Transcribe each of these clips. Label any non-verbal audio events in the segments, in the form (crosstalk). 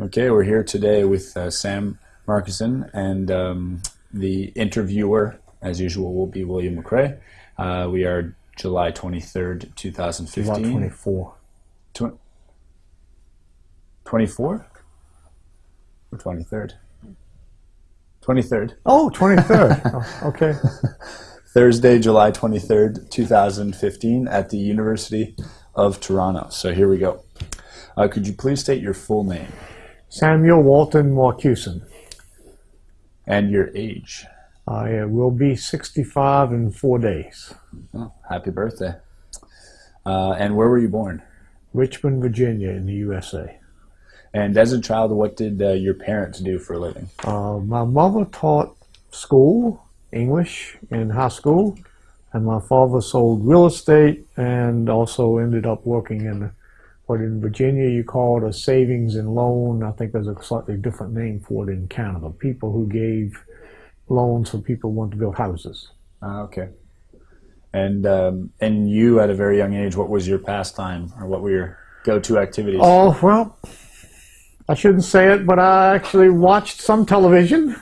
Okay, we're here today with uh, Sam Marcuson, and um, the interviewer, as usual, will be William McRae. Uh, we are July 23rd, 2015. July 24. Tw- 24? Or 23rd? 23rd. Oh, 23rd. (laughs) oh, okay. (laughs) Thursday, July 23rd, 2015, at the University of Toronto. So here we go. Uh, could you please state your full name Samuel Walton Marcuson. and your age? I uh, will be 65 in four days. Oh, happy birthday. Uh, and where were you born? Richmond, Virginia, in the USA. And as a child, what did uh, your parents do for a living? Uh, my mother taught school, English, in high school, and my father sold real estate and also ended up working in what in Virginia you call it a savings and loan. I think there's a slightly different name for it in Canada. People who gave loans for people who want to build houses. Ah, okay. And um, and you, at a very young age, what was your pastime, or what were your go-to activities? Oh, well, I shouldn't say it, but I actually watched some television,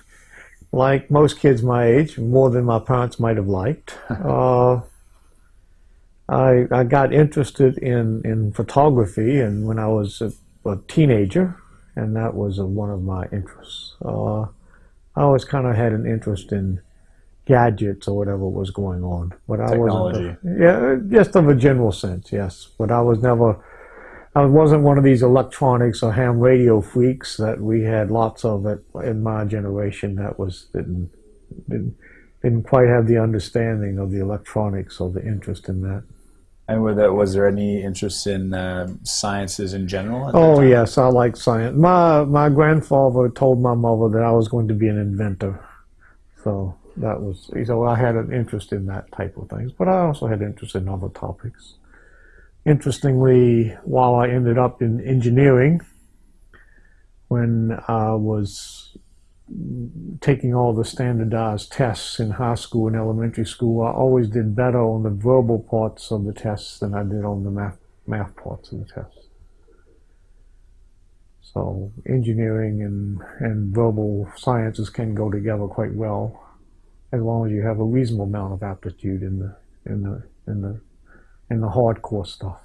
like most kids my age, more than my parents might have liked. (laughs) uh, I, I got interested in, in photography and when I was a, a teenager, and that was uh one of my interests. Uh, I always kind of had an interest in gadgets or whatever was going on, but I Technology. wasn't. Yeah, just of a general sense, yes. But I was never. I wasn't one of these electronics or ham radio freaks that we had lots of it in my generation. That was didn't didn't, didn't quite have the understanding of the electronics or the interest in that. And were there, was there any interest in uh, sciences in general? Oh yes, I like science. My my grandfather told my mother that I was going to be an inventor, so that was so I had an interest in that type of things. But I also had interest in other topics. Interestingly, while I ended up in engineering, when I was taking all the standardized tests in high school and elementary school, I always did better on the verbal parts of the tests than I did on the math math parts of the tests. So engineering and, and verbal sciences can go together quite well, as long as you have a reasonable amount of aptitude in the in the in the in the hardcore stuff.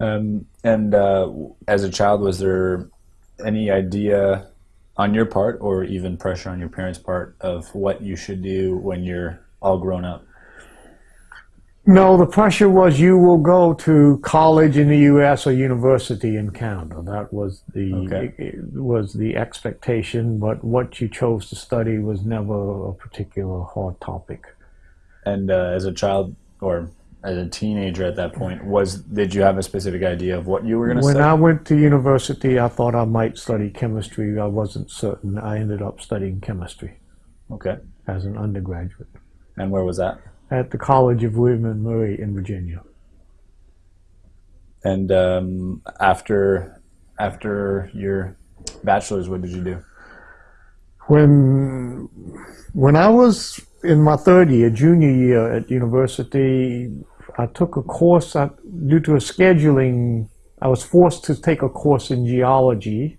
Um, and uh, as a child, was there any idea on your part, or even pressure on your parents' part, of what you should do when you're all grown up? No, the pressure was you will go to college in the U.S. or university in Canada. That was the Okay. was the expectation, but what you chose to study was never a particular hard topic. And uh, as a child, or as a teenager at that point, was did you have a specific idea of what you were going to When study? I went to university, I thought I might study chemistry. I wasn't certain. I ended up studying chemistry okay. as an undergraduate And where was that? at the College of William and Mary in Virginia. And um, after after your bachelor's, what did you do? When when I was in my third year, junior year at university, I took a course I, due to a scheduling. I was forced to take a course in geology.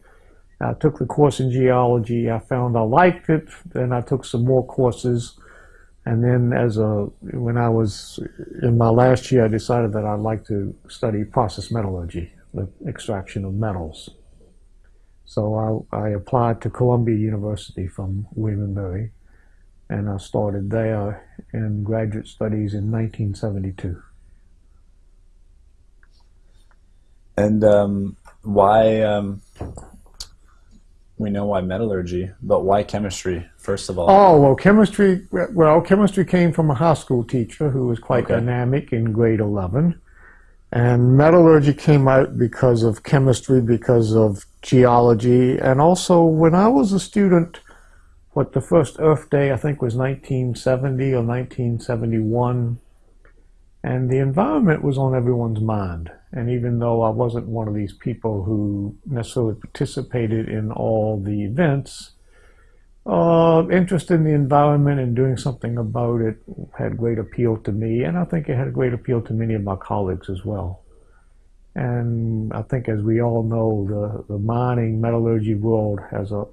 I took the course in geology. I found I liked it. Then I took some more courses, and then as a when I was in my last year, I decided that I'd like to study process metallurgy, the extraction of metals. So I, I applied to Columbia University from William and Mary, and I started there in graduate studies in 1972. And um, why? Um, we know why metallurgy, but why chemistry? First of all, Oh well, chemistry. Well, chemistry came from a high school teacher who was quite Okay. dynamic in grade 11, and metallurgy came out because of chemistry, because of geology, and also when I was a student. What the first Earth Day I think was 1970 or 1971, and the environment was on everyone's mind. And even though I wasn't one of these people who necessarily participated in all the events, uh, interest in the environment and doing something about it had great appeal to me, and I think it had a great appeal to many of my colleagues as well. And I think, as we all know, the, the mining metallurgy world has a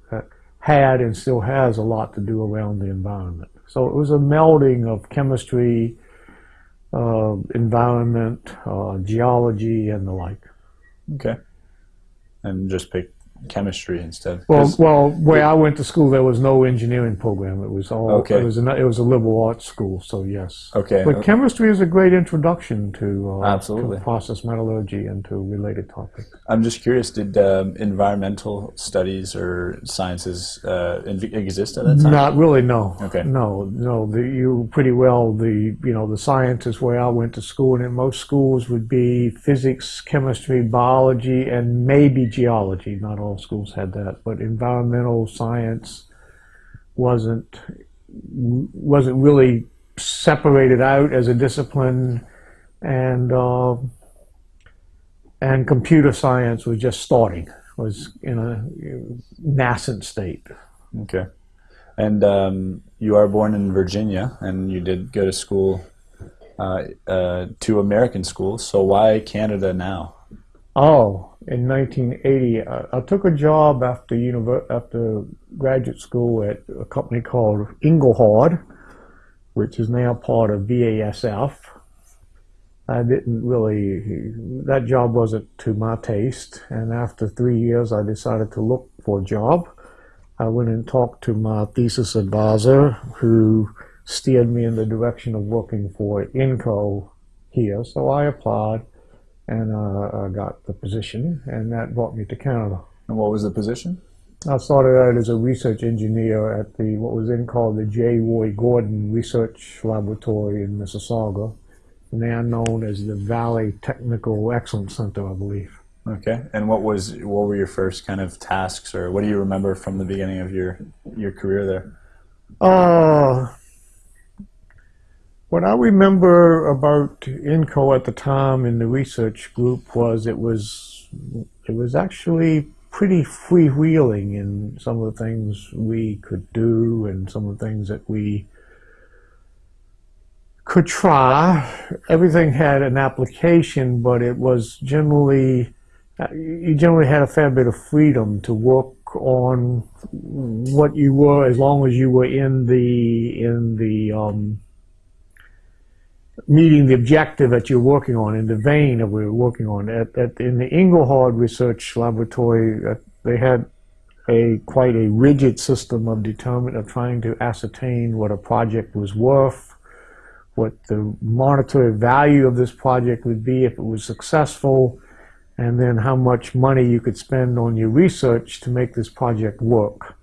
had and still has a lot to do around the environment. So it was a melding of chemistry, uh, environment, uh, geology, and the like. Okay. And just pick chemistry instead. Well, well, where I went to school, there was no engineering program. It was all. Okay. It was a, it was a liberal arts school. So yes. okay. But okay. chemistry is a great introduction to, uh, Absolutely. to process metallurgy and to related topics. I'm just curious. Did um, environmental studies or sciences uh, exist at that time? Not really, no. Okay. No, no. The, you pretty well the you know the sciences where I went to school, and in most schools would be physics, chemistry, biology, and maybe geology. Not all schools had that, but environmental science wasn't wasn't really separated out as a discipline, and uh, and computer science was just starting. Was in a nascent state. Okay. And um, you are born in Virginia, and you did go to school, uh, uh, to American schools. So why Canada now? Oh, in 1980, I, I took a job after univer- after graduate school at a company called Engelhard, which is now part of BASF. I didn't really, that job wasn't to my taste. And after three years, I decided to look for a job. I went and talked to my thesis advisor, who steered me in the direction of working for Inco here. So I applied and uh, I got the position, and that brought me to Canada. And what was the position? I started out as a research engineer at the what was then called the J. Roy Gordon Research Laboratory in Mississauga, now known as the Vale Technical Excellence Center, I believe. Okay. And what was what were your first kind of tasks, or what do you remember from the beginning of your your career there? Uh, what I remember about INCO at the time in the research group was it was it was actually pretty freewheeling in some of the things we could do and some of the things that we could try. Everything had an application, but it was generally you generally had a fair bit of freedom to work on what you were as long as you were in the in the um, meeting the objective that you're working on in the vein that we were working on at, at in the Engelhard Research Laboratory uh, they had a quite a rigid system of determine of trying to ascertain what a project was worth what the monetary value of this project would be if it was successful and then how much money you could spend on your research to make this project work.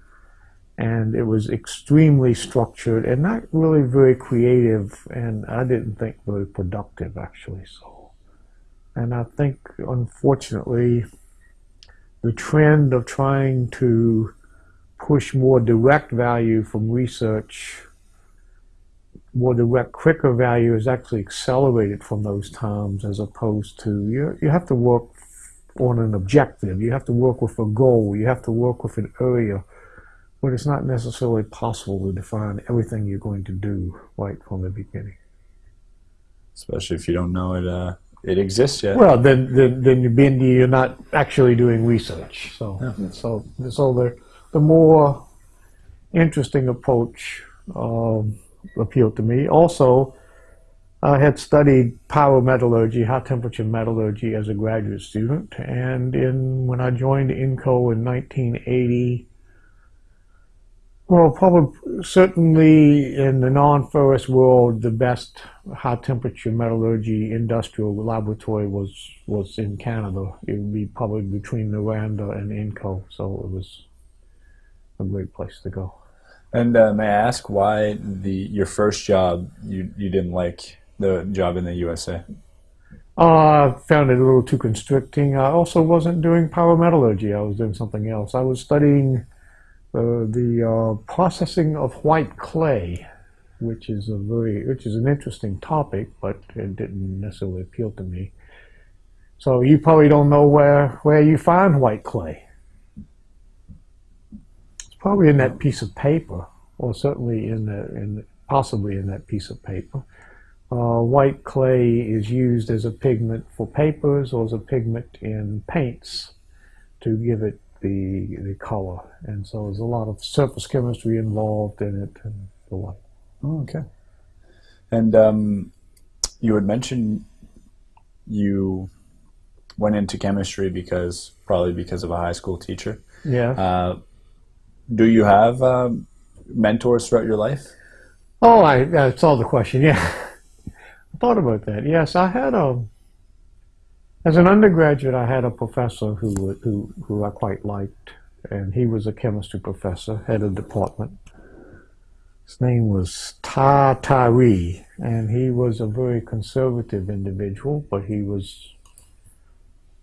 And it was extremely structured and not really very creative, and I didn't think very productive actually. So, and I think unfortunately, the trend of trying to push more direct value from research more direct, quicker value is actually accelerated from those times as opposed to you, you have to work on an objective. You have to work with a goal. You have to work with an area. But it's not necessarily possible to define everything you're going to do right from the beginning. Especially if you don't know it uh, it exists yet. Well, then, then, then you're, being, you're not actually doing research. So, so, so the, the more interesting approach um, appealed to me. Also, I had studied pyrometallurgy, high temperature metallurgy, as a graduate student, and in when I joined INCO in 1980, well, probably certainly in the non-ferrous world, the best high temperature metallurgy industrial laboratory was was in Canada. It would be probably between Noranda and INCO, so it was a great place to go. And uh, may I ask why the your first job you you didn't like the job in the USA? Uh, I found it a little too constricting. I also wasn't doing pyrometallurgy. I was doing something else. I was studying uh, the uh, processing of white clay, which is a very, which is an interesting topic, but it didn't necessarily appeal to me. So you probably don't know where where you find white clay. It's probably in that piece of paper, or certainly in the in possibly in that piece of paper. uh, white clay is used as a pigment for papers or as a pigment in paints to give it the the color. And so there's a lot of surface chemistry involved in it and the like. Oh, okay. And um, you had mentioned you went into chemistry because probably because of a high school teacher. Yeah. Uh, do you have um, mentors throughout your life? Oh, I I saw the question. Yeah, (laughs) I thought about that. Yes, I had a. As an undergraduate, I had a professor who who who I quite liked, and he was a chemistry professor, head of department. His name was Ta Tari, and he was a very conservative individual, but he was.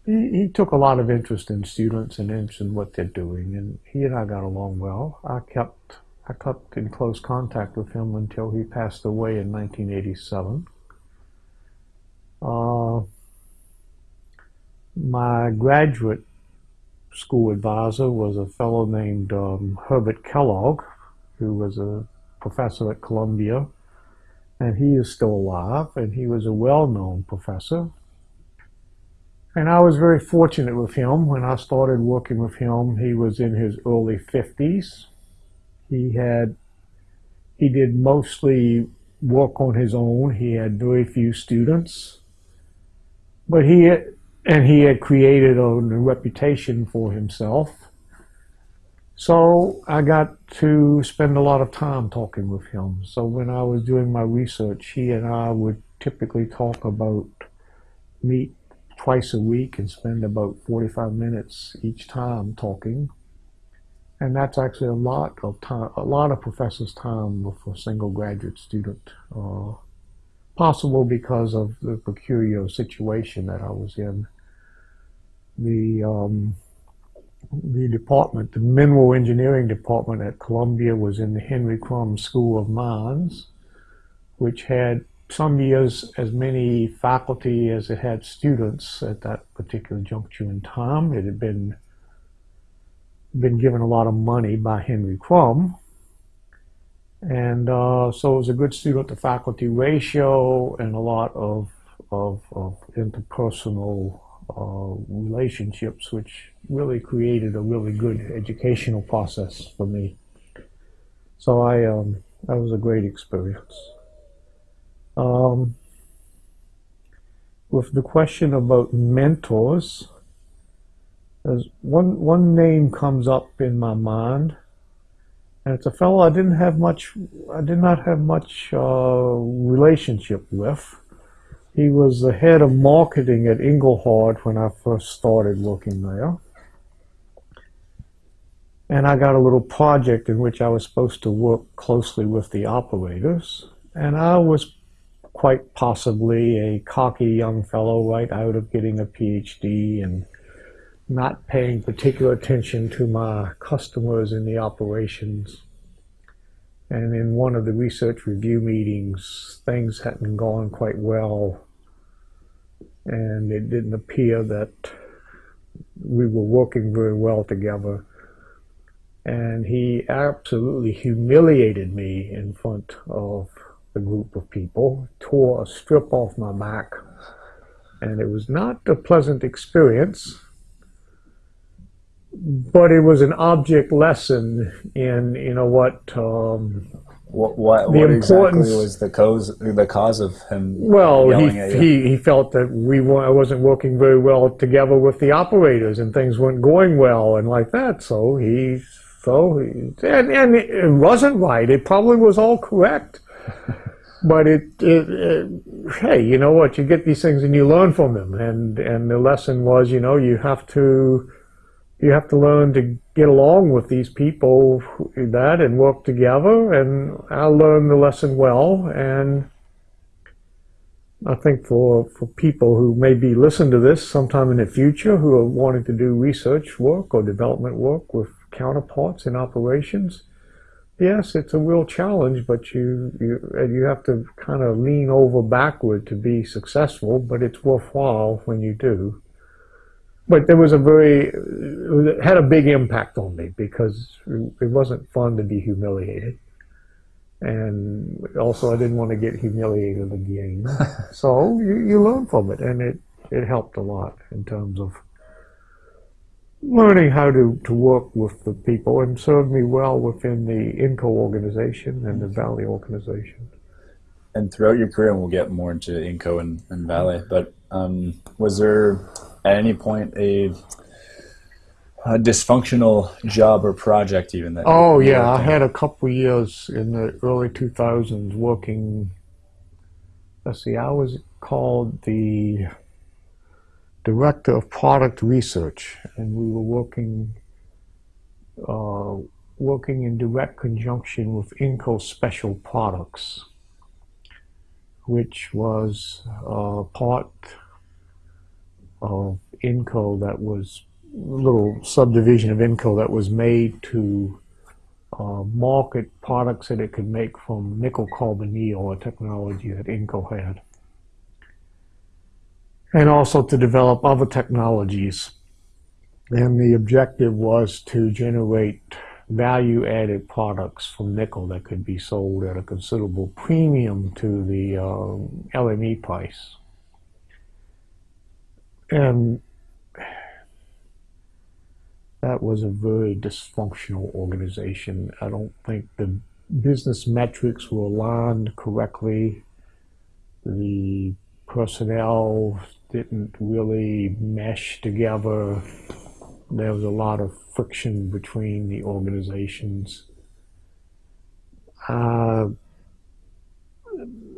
He, he took a lot of interest in students and interest in what they're doing, and he and I got along well. I kept I kept in close contact with him until he passed away in 1987. Uh, my graduate school advisor was a fellow named um, Herbert Kellogg, who was a professor at Columbia, and he is still alive, and he was a well-known professor. And I was very fortunate with him. When I started working with him, he was in his early 50s. He had he did mostly work on his own. He had very few students, but he and he had created a, reputation for himself. So I got to spend a lot of time talking with him. So when I was doing my research, he and I would typically talk about meet twice a week and spend about 45 minutes each time talking and that's actually a lot of time, a lot of professors' time with a single graduate student. Uh, possible because of the peculiar situation that I was in. The um, the department, the mineral engineering department at Columbia, was in the Henry Krumb School of Mines, which had some years as many faculty as it had students at that particular juncture in time. It had been been given a lot of money by Henry Krumb. And uh, so it was a good student to faculty ratio and a lot of, of, of interpersonal uh, relationships, which really created a really good educational process for me. So I, um, that was a great experience. Um, with the question about mentors, there's one one name comes up in my mind, and it's a fellow I didn't have much. I did not have much uh, relationship with. He was the head of marketing at Engelhard when I first started working there. And I got a little project in which I was supposed to work closely with the operators. And I was quite possibly a cocky young fellow right out of getting a PhD and not paying particular attention to my customers in the operations. And in one of the research review meetings, things hadn't gone quite well. And it didn't appear that we were working very well together. And he absolutely humiliated me in front of the group of people, tore a strip off my back. And it was not a pleasant experience but it was an object lesson in you know what um, what what, The what exactly was the cause the cause of him well he, he he felt that we I wasn't working very well together with the operators and things weren't going well and like that. So he so he, and, and it wasn't right. It probably was all correct. But it, it, it hey you know what? You get these things and you learn from them. And and the lesson was you know you have to you have to learn to get along with these people that and work together and I learned the lesson well and I think for, for people who maybe listen to this sometime in the future who are wanting to do research work or development work with counterparts in operations, yes, it's a real challenge, but you, you, you have to kind of lean over backward to be successful, but it's worthwhile when you do but there was a very it had a big impact on me because it wasn't fun to be humiliated and also I didn't want to get humiliated again. (laughs) so you, you learn from it, and it it helped a lot in terms of learning how to, to work with the people and served me well within the INCO organization and the Vale organization. And throughout your career, and we'll get more into INCO and, and Vale, but um, was there at any point a, a, dysfunctional job or project even that? Oh yeah, I had a couple years in the early 2000s working. Let's see, I was called the director of product research, and we were working uh, working in direct conjunction with Inco Special Products, which was uh, part of Inco that was a little subdivision of Inco that was made to uh, market products that it could make from nickel carbonyl, a technology that Inco had and also to develop other technologies. And the objective was to generate value added products from nickel that could be sold at a considerable premium to the uh, LME price. And that was a very dysfunctional organization. I don't think the business metrics were aligned correctly. The personnel didn't really mesh together. There was a lot of friction between the organizations. Uh,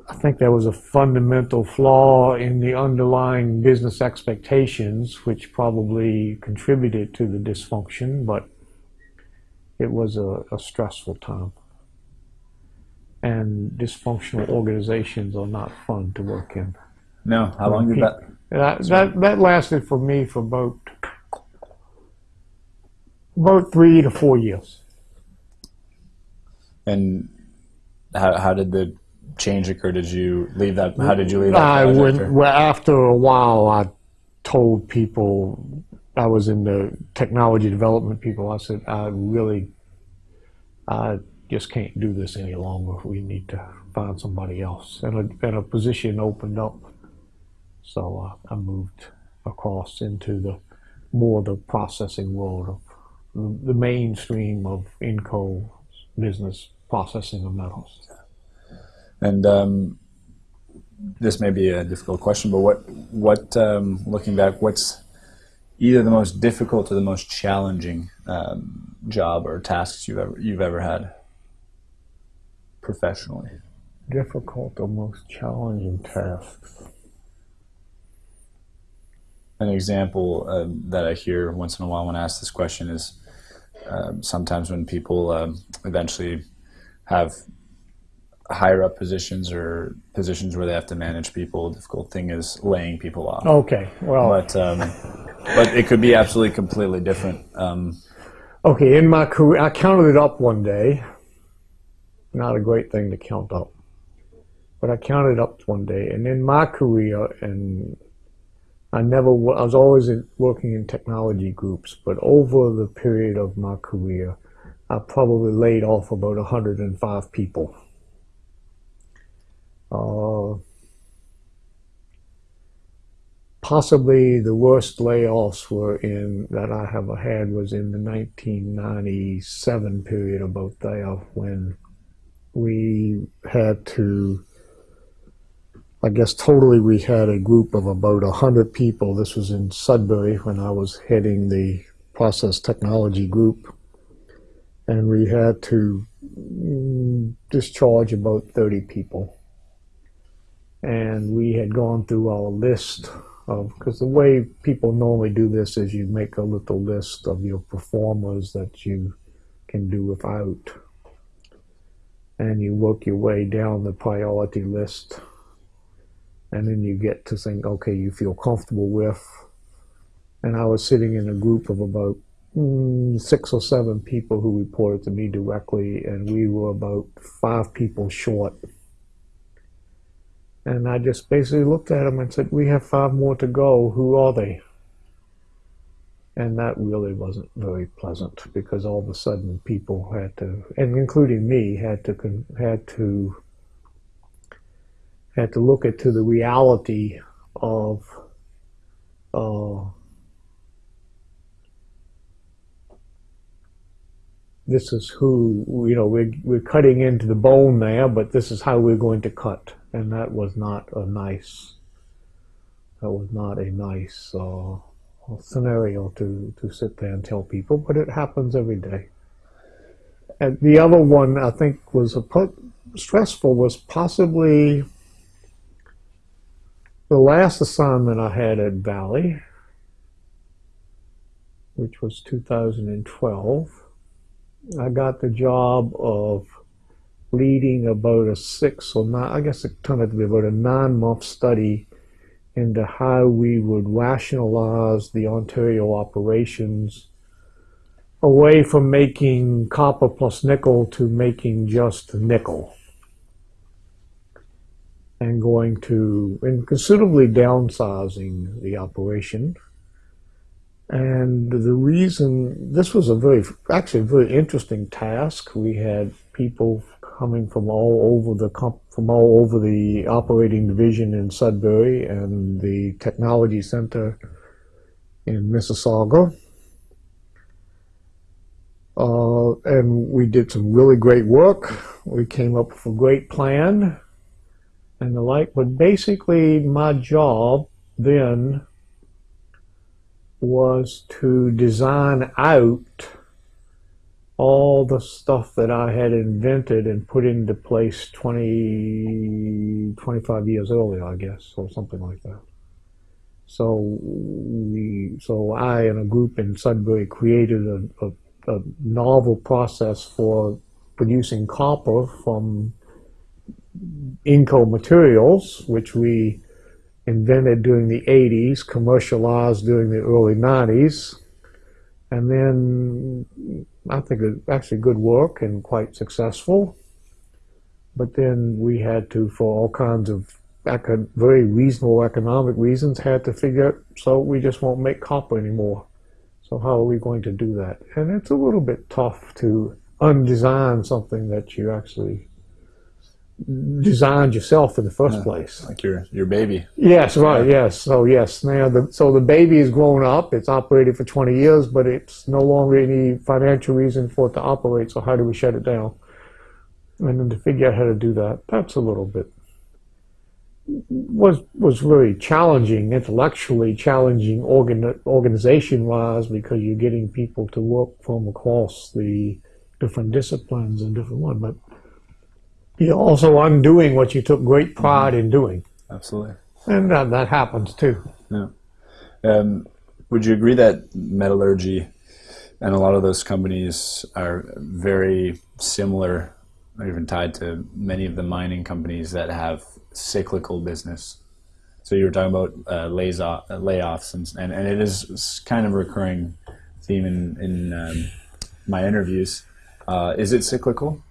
I think there was a fundamental flaw in the underlying business expectations, which probably contributed to the dysfunction, but it was a, a stressful time. And dysfunctional organizations are not fun to work in. No, how long did that? That, that, that lasted for me for about, about three to four years. And how, how did the change occur? Did you leave that? How did you leave that? I went, well, after a while, I told people I was in the technology development people. I said, I really, I just can't do this any longer. We need to find somebody else. And a, and a position opened up so uh, I moved across into the more the processing world of the, mainstream of Inco business processing of metals. And um, this may be a difficult question, but what what um, looking back, what's either the most difficult or the most challenging um, job or tasks you've ever you've ever had professionally? Difficult or most challenging tasks an example uh, that I hear once in a while when I ask this question is uh, sometimes when people um, eventually have higher up positions or positions where they have to manage people, the difficult thing is laying people off. Okay, well, but um, but it could be absolutely completely different. Um, okay, in my career, I counted it up one day. Not a great thing to count up, but I counted up one day, and in my career and I never, I was always working in technology groups, but over the period of my career, I probably laid off about 105 people. Uh, possibly the worst layoffs were in that I have had was in the 1997 period about there when we had to I guess totally we had a group of about 100 people. This was in Sudbury when I was heading the process technology group. And we had to mm, discharge about 30 people. And we had gone through our list of, because the way people normally do this is you make a little list of your performers that you can do without. And you work your way down the priority list and then you get to think, okay, you feel comfortable with. And I was sitting in a group of about mm, six or seven people who reported to me directly, and we were about five people short. And I just basically looked at them and said, we have five more to go. Who are they? and that really wasn't very pleasant because all of a sudden people had to, and including me, had to had to had to look into the reality of uh, this is who you know we're we're cutting into the bone there, but this is how we're going to cut, and that was not a nice that was not a nice uh, scenario to to sit there and tell people, but it happens every day. And the other one I think was a put stressful was possibly the last assignment I had at Vale, which was 2012 I got the job of leading about a six or nine, I guess it turned out to be about a nine month study into how we would rationalize the Ontario operations away from making copper plus nickel to making just nickel and going to and considerably downsizing the operation and the reason this was a very, actually a very interesting task. We had people coming from all over the from all over the operating division in Sudbury and the technology center in Mississauga. Uh, and we did some really great work. We came up with a great plan and the like. But basically, my job then was to design out all the stuff that I had invented and put into place 20, 25 years earlier, I guess, or something like that. So we, so I and a group in Sudbury created a, a, a novel process for producing copper from Inco materials, which we invented during the 80s, commercialized during the early 90s, and then I think it actually good work and quite successful. But then we had to, for all kinds of very reasonable economic reasons, had to figure, out, so we just won't make copper anymore. So how are we going to do that? And it's a little bit tough to undesign something that you actually designed yourself in the first yeah, place. Like your your baby. Yes, right. Yeah. Yes. So yes. Now the so the baby is grown up. It's operated for 20 years, but it's no longer any financial reason for it to operate. So how do we shut it down? And then to figure out how to do that, that's a little bit was was really challenging, intellectually challenging, organ, organization wise, because you're getting people to work from across the different disciplines and different ones. But you're also undoing what you took great pride mm-hmm. in doing. Absolutely. And that, that happens too. Yeah. Um, would you agree that metallurgy and a lot of those companies are very similar, or even tied to many of the mining companies that have cyclical business? So you were talking about uh, uh, layoffs, and, and, and it is kind of a recurring theme in, in um, my interviews. Uh, is it cyclical?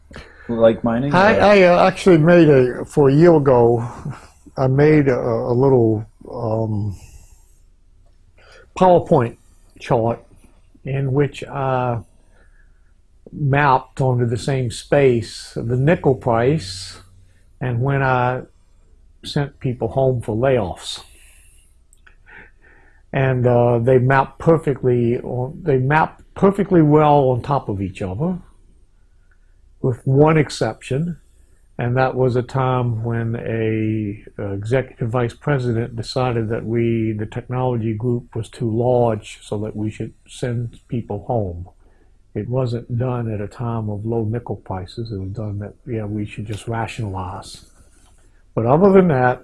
Like mining? I, I uh, actually made a for a year ago. I made a, a little um, PowerPoint chart in which I mapped onto the same space the nickel price and when I sent people home for layoffs. And uh, they mapped perfectly. On, they mapped perfectly well on top of each other with one exception, and that was a time when a, executive vice president decided that we, the technology group, was too large so that we should send people home. It wasn't done at a time of low nickel prices. It was done that, yeah, we should just rationalize. But other than that,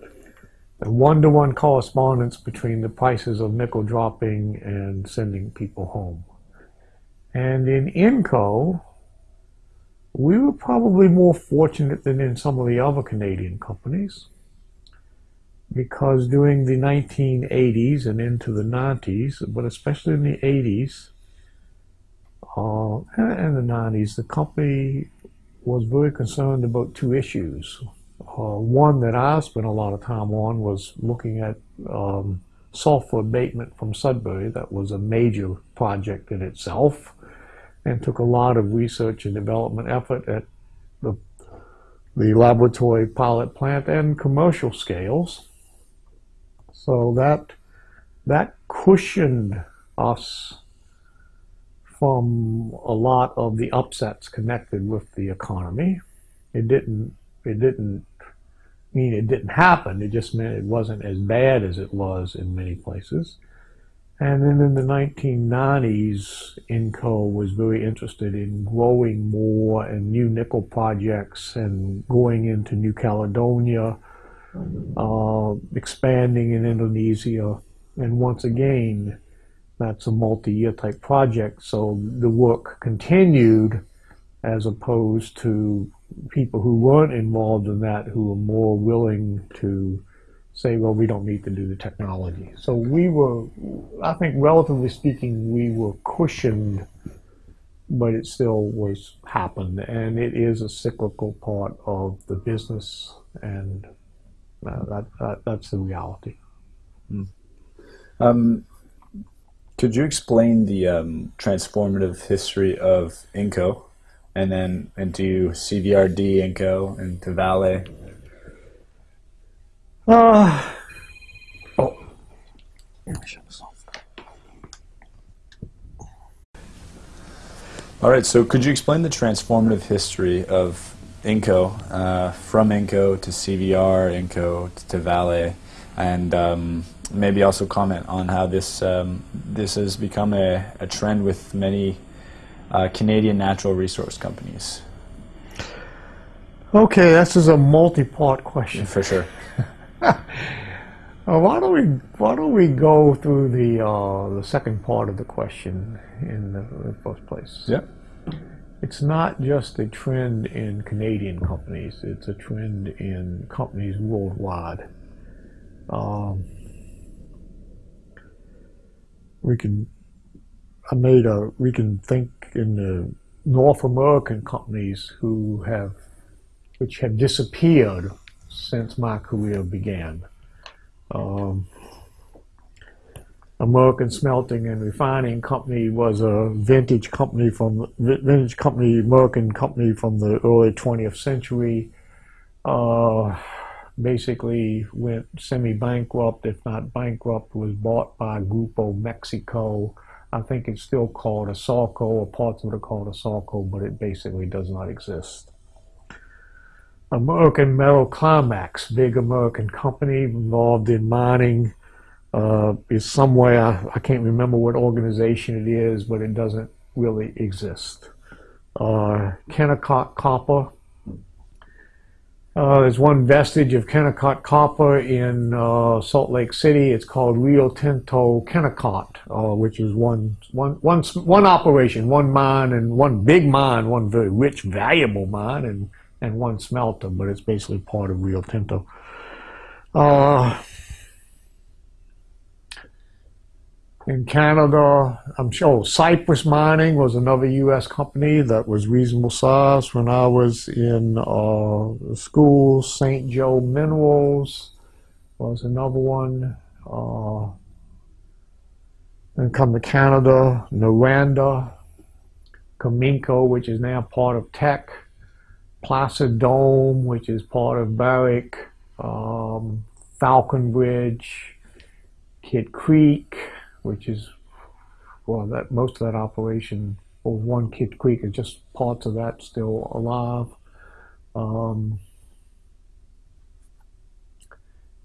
the one-to-one -one correspondence between the prices of nickel dropping and sending people home. And in Inco, we were probably more fortunate than in some of the other Canadian companies because during the 1980s and into the 90s, but especially in the 80s uh, and the 90s, the company was very concerned about two issues. Uh, one that I spent a lot of time on was looking at um, sulfur abatement from Sudbury. That was a major project in itself and took a lot of research and development effort at the, the laboratory pilot plant and commercial scales. So that, that cushioned us from a lot of the upsets connected with the economy. It didn't, it didn't mean it didn't happen. It just meant it wasn't as bad as it was in many places. And then in the 1990s, Inco was very interested in growing more and new nickel projects and going into New Caledonia, uh, expanding in Indonesia. And once again, that's a multi-year type project. So the work continued as opposed to people who weren't involved in that who were more willing to say, well, we don't need to do the technology. So we were, I think, relatively speaking, we were cushioned, but it still was happened, and it is a cyclical part of the business, and uh, that, that, that's the reality. Mm. Um, could you explain the um, transformative history of Inco, and then into CVRD Inco, and to Vale? Uh, oh. All right, so could you explain the transformative history of Inco, uh, from Inco to CVR, Inco to Vale, and um, maybe also comment on how this um, this has become a, a trend with many uh, Canadian natural resource companies? Okay, this is a multi-part question. For sure. (laughs) Why don't we why don't we go through the uh, the second part of the question in the, in the first place? Yeah. It's not just a trend in Canadian companies; it's a trend in companies worldwide. Um, we can I made a we can think in the North American companies who have which have disappeared since my career began. Um, American Smelting and Refining Company was a vintage company from vintage company, American company from the early 20th century. Uh, basically went semi-bankrupt, if not bankrupt, was bought by Grupo Mexico. I think it's still called ASARCO, or parts of it are called ASARCO, but it basically does not exist. American Metal Climax, big American company involved in mining, uh, is somewhere, I can't remember what organization it is, but it doesn't really exist. Uh, Kennecott Copper, uh, there's one vestige of Kennecott Copper in uh, Salt Lake City. It's called Rio Tinto Kennecott, uh, which is one, one, one, one operation, one mine, and one big mine, one very rich, valuable mine, and and one smelter, but it's basically part of Rio Tinto. Uh, in Canada, I'm sure Cyprus Mining was another U.S. company that was reasonable size when I was in uh, school. St. Joe Minerals was another one. Uh, then come to Canada, Noranda, Cominco, which is now part of Teck. Placer Dome, which is part of Barrick, um, Falconbridge, Kidd Creek, which is well, that most of that operation, or one Kidd Creek, is just parts of that still alive. Um,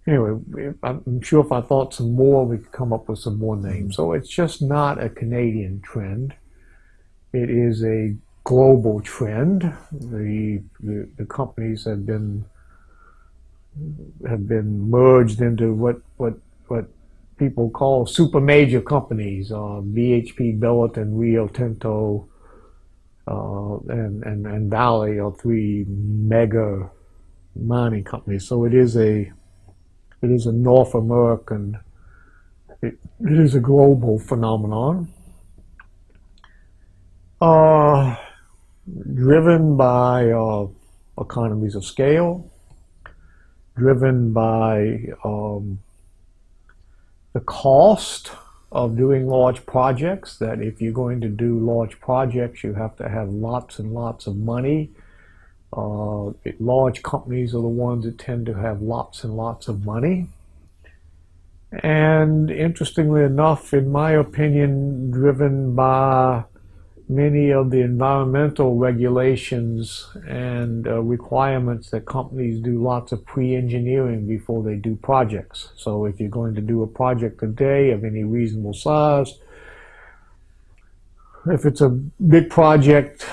anyway, I'm sure if I thought some more, we could come up with some more names. So it's just not a Canadian trend. It is a global trend. The, the, the companies have been have been merged into what what what people call super major companies. Uh, BHP Billiton, Rio Tinto, uh, and, and and Vale are three mega mining companies. So it is a it is a North American. It, it is a global phenomenon. Uh, driven by uh, economies of scale, driven by um, the cost of doing large projects. That if you're going to do large projects, you have to have lots and lots of money. Uh, large companies are the ones that tend to have lots and lots of money. And interestingly enough, in my opinion, driven by many of the environmental regulations and uh, requirements that companies do lots of pre-engineering before they do projects. So if you're going to do a project today of any reasonable size, if it's a big project,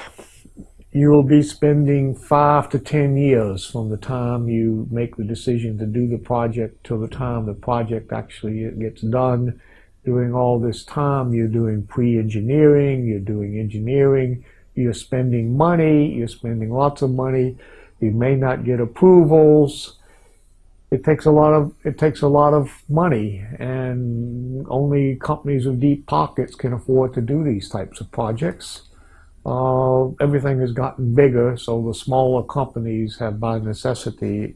you will be spending five to ten years from the time you make the decision to do the project till the time the project actually gets done during all this time, you're doing pre-engineering, you're doing engineering, you're spending money, you're spending lots of money. You may not get approvals. It takes a lot of it takes a lot of money, and only companies with deep pockets can afford to do these types of projects. Uh, everything has gotten bigger, so the smaller companies have, by necessity,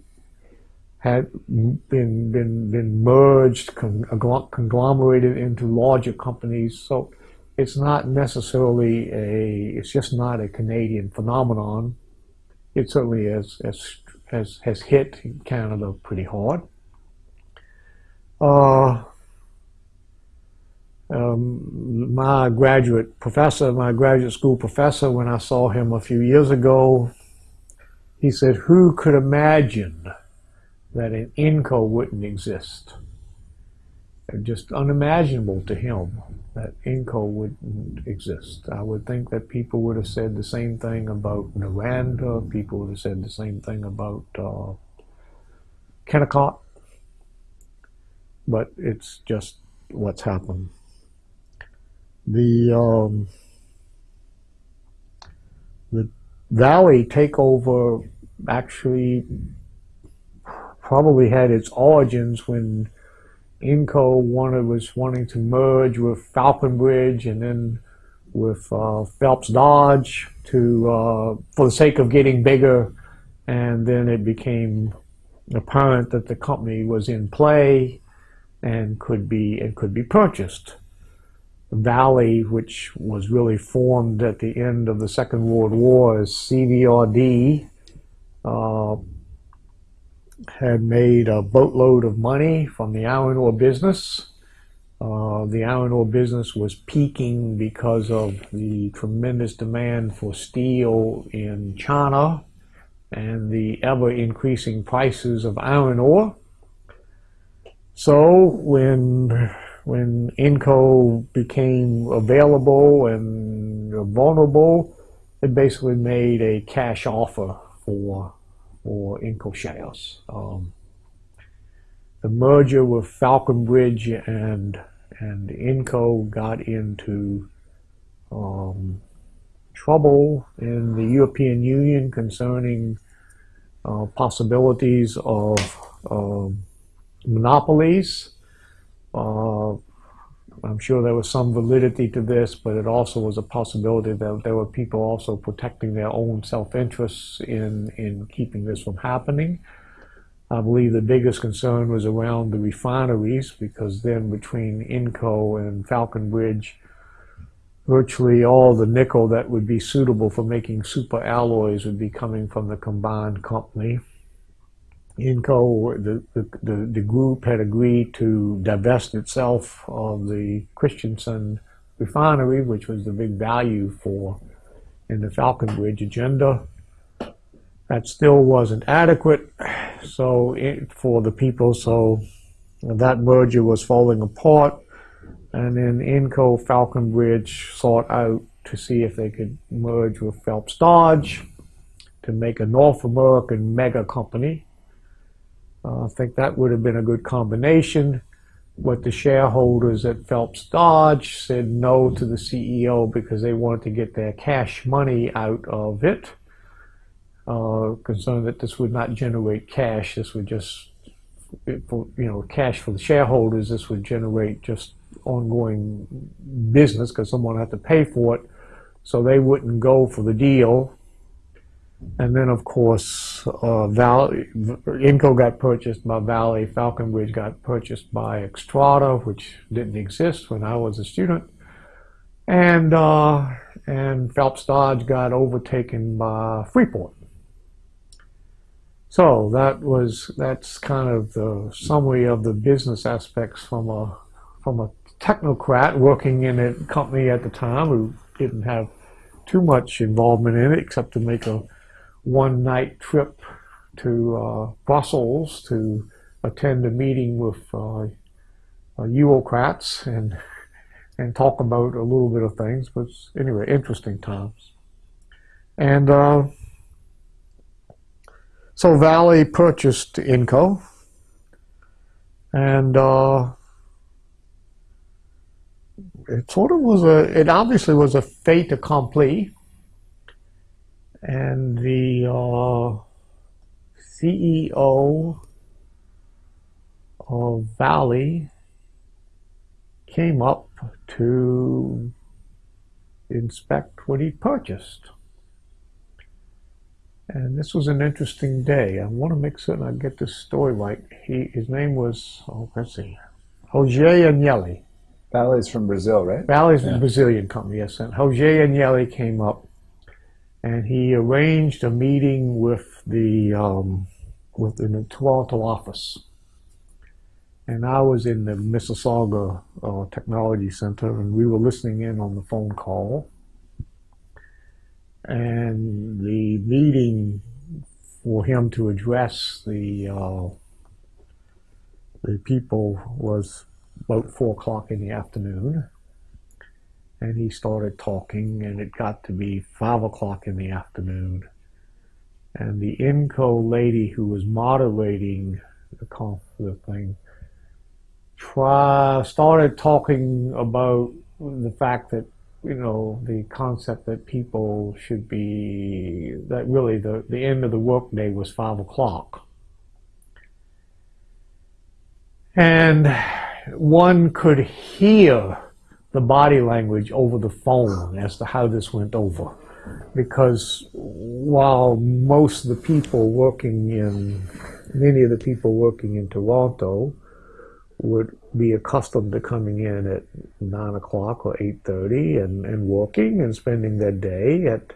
had been been been merged, conglomerated into larger companies. So it's not necessarily a. It's just not a Canadian phenomenon. It certainly has has has, hit Canada pretty hard. Uh, um, my graduate professor, my graduate school professor, when I saw him a few years ago, he said, "Who could imagine?" That an Inco wouldn't exist. Just unimaginable to him that Inco wouldn't exist. I would think that people would have said the same thing about Noranda, people would have said the same thing about uh, Kennecott, but it's just what's happened. The um, the Vale takeover actually probably had its origins when Inco wanted was wanting to merge with Falconbridge and then with uh, Phelps Dodge to uh, for the sake of getting bigger, and then it became apparent that the company was in play and could be and could be purchased. Vale, which was really formed at the end of the Second World War as CVRD, uh, had made a boatload of money from the iron ore business. Uh, the iron ore business was peaking because of the tremendous demand for steel in China and the ever increasing prices of iron ore. So when when Inco became available and vulnerable, it basically made a cash offer for or Inco shares. Um, the merger with Falconbridge and and Inco got into um, trouble in the European Union concerning uh, possibilities of um, monopolies. Uh, I'm sure there was some validity to this, but it also was a possibility that there were people also protecting their own self-interests in, in keeping this from happening. I believe the biggest concern was around the refineries because then between Inco and Falconbridge, virtually all the nickel that would be suitable for making super alloys would be coming from the combined company. Inco, the, the, the, group had agreed to divest itself of the Kristiansand refinery, which was the big value for in the Falconbridge agenda. That still wasn't adequate so it, for the people, so that merger was falling apart. And then Inco Falconbridge sought out to see if they could merge with Phelps Dodge to make a North American mega company I think that would have been a good combination. But the shareholders at Phelps Dodge said no to the CEO because they wanted to get their cash money out of it. Uh, concerned that this would not generate cash. This would just, you know, cash for the shareholders. This would generate just ongoing business because someone had to pay for it. So they wouldn't go for the deal. And then, of course, uh, Vale, Inco got purchased by Vale, Falconbridge got purchased by Xstrata, which didn't exist when I was a student. And, uh, and Phelps Dodge got overtaken by Freeport. So that was that's kind of the summary of the business aspects from a from a technocrat working in a company at the time who didn't have too much involvement in it except to make a one night trip to uh, Brussels to attend a meeting with uh, uh, Eurocrats and (laughs) and talk about a little bit of things. But anyway, interesting times. And uh, so Vale purchased Inco, and uh, it sort of was a, it obviously was a fait accompli. And the uh, CEO of Vale came up to inspect what he purchased. And this was an interesting day. I want to make certain I get this story right. He, his name was, oh, let's see, Jose Agnelli. Vale's from Brazil, right? Vale's Yeah. a Brazilian company, yes. And Jose Agnelli came up and he arranged a meeting with the, um, with the Toronto office. And I was in the Mississauga uh, Technology Center and we were listening in on the phone call. And the meeting for him to address the uh, the people was about four o'clock in the afternoon. And he started talking, and it got to be five o'clock in the afternoon. And the INCO lady who was moderating the conf the thing try, started talking about the fact that you know the concept that people should be that really the, the end of the workday was five o'clock and one could hear the body language over the phone as to how this went over. Because while most of the people working in many of the people working in Toronto would be accustomed to coming in at nine o'clock or eight thirty and, and working and spending their day at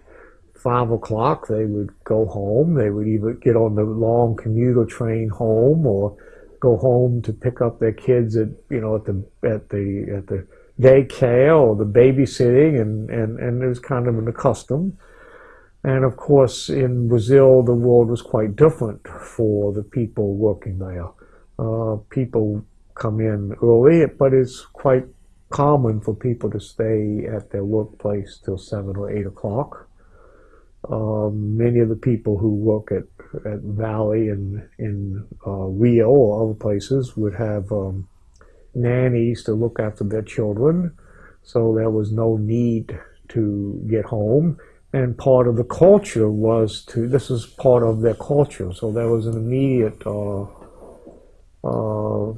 five o'clock they would go home. They would either get on the long commuter train home or go home to pick up their kids at you know at the at the at the daycare or the babysitting and and and it was kind of an custom and of course in Brazil the world was quite different for the people working there uh, people come in early, but it's quite common for people to stay at their workplace till seven or eight o'clock. Um, many of the people who work at, at Vale and in uh, Rio or other places would have um, nannies to look after their children, so there was no need to get home. And part of the culture was to, this is part of their culture, so there was an immediate uh, uh,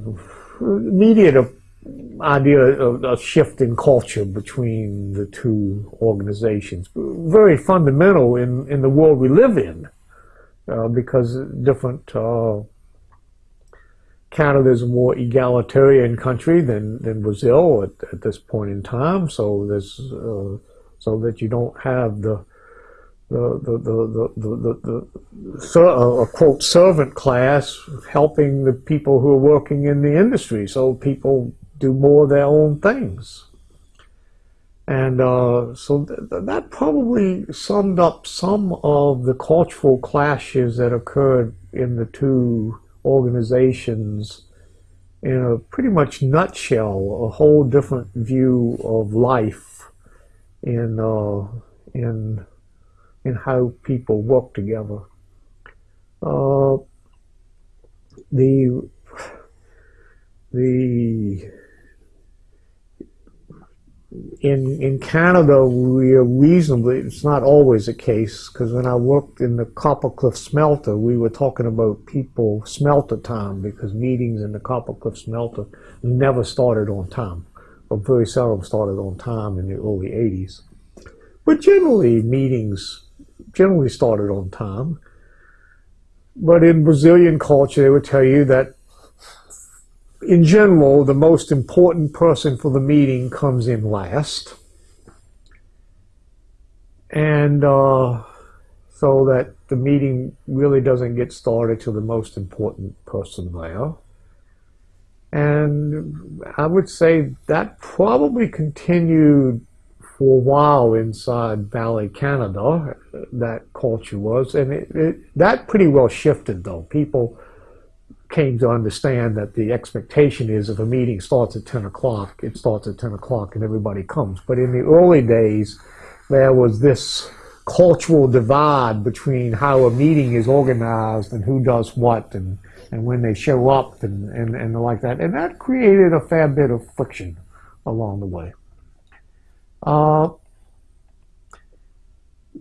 immediate uh, idea of a shift in culture between the two organizations. Very fundamental in, in the world we live in, uh, because different. Canada is a more egalitarian country than, than Brazil at, at this point in time, so there's uh, so that you don't have the the the the the, the, the, ser- uh, quote servant class helping the people who are working in the industry. So people do more of their own things, and uh, so th- that probably summed up some of the cultural clashes that occurred in the two organizations. In a pretty much nutshell, a whole different view of life in uh, in in how people work together. Uh, the the in in Canada we are reasonably. It's not always the case because when I worked in the Copper Cliff smelter, we were talking about people smelter time because meetings in the Copper Cliff smelter never started on time, or very seldom started on time in the early '80s. But generally, meetings generally started on time. But in Brazilian culture, they would tell you that in general, the most important person for the meeting comes in last. And uh, so that the meeting really doesn't get started till the most important person there. And I would say that probably continued for a while inside Vale, Canada, that culture was. And it, it, that pretty well shifted, though. People came to understand that the expectation is if a meeting starts at 10 o'clock, it starts at 10 o'clock and everybody comes. But in the early days, there was this cultural divide between how a meeting is organized and who does what and, and when they show up and, and, and like that. And that created a fair bit of friction along the way. Uh,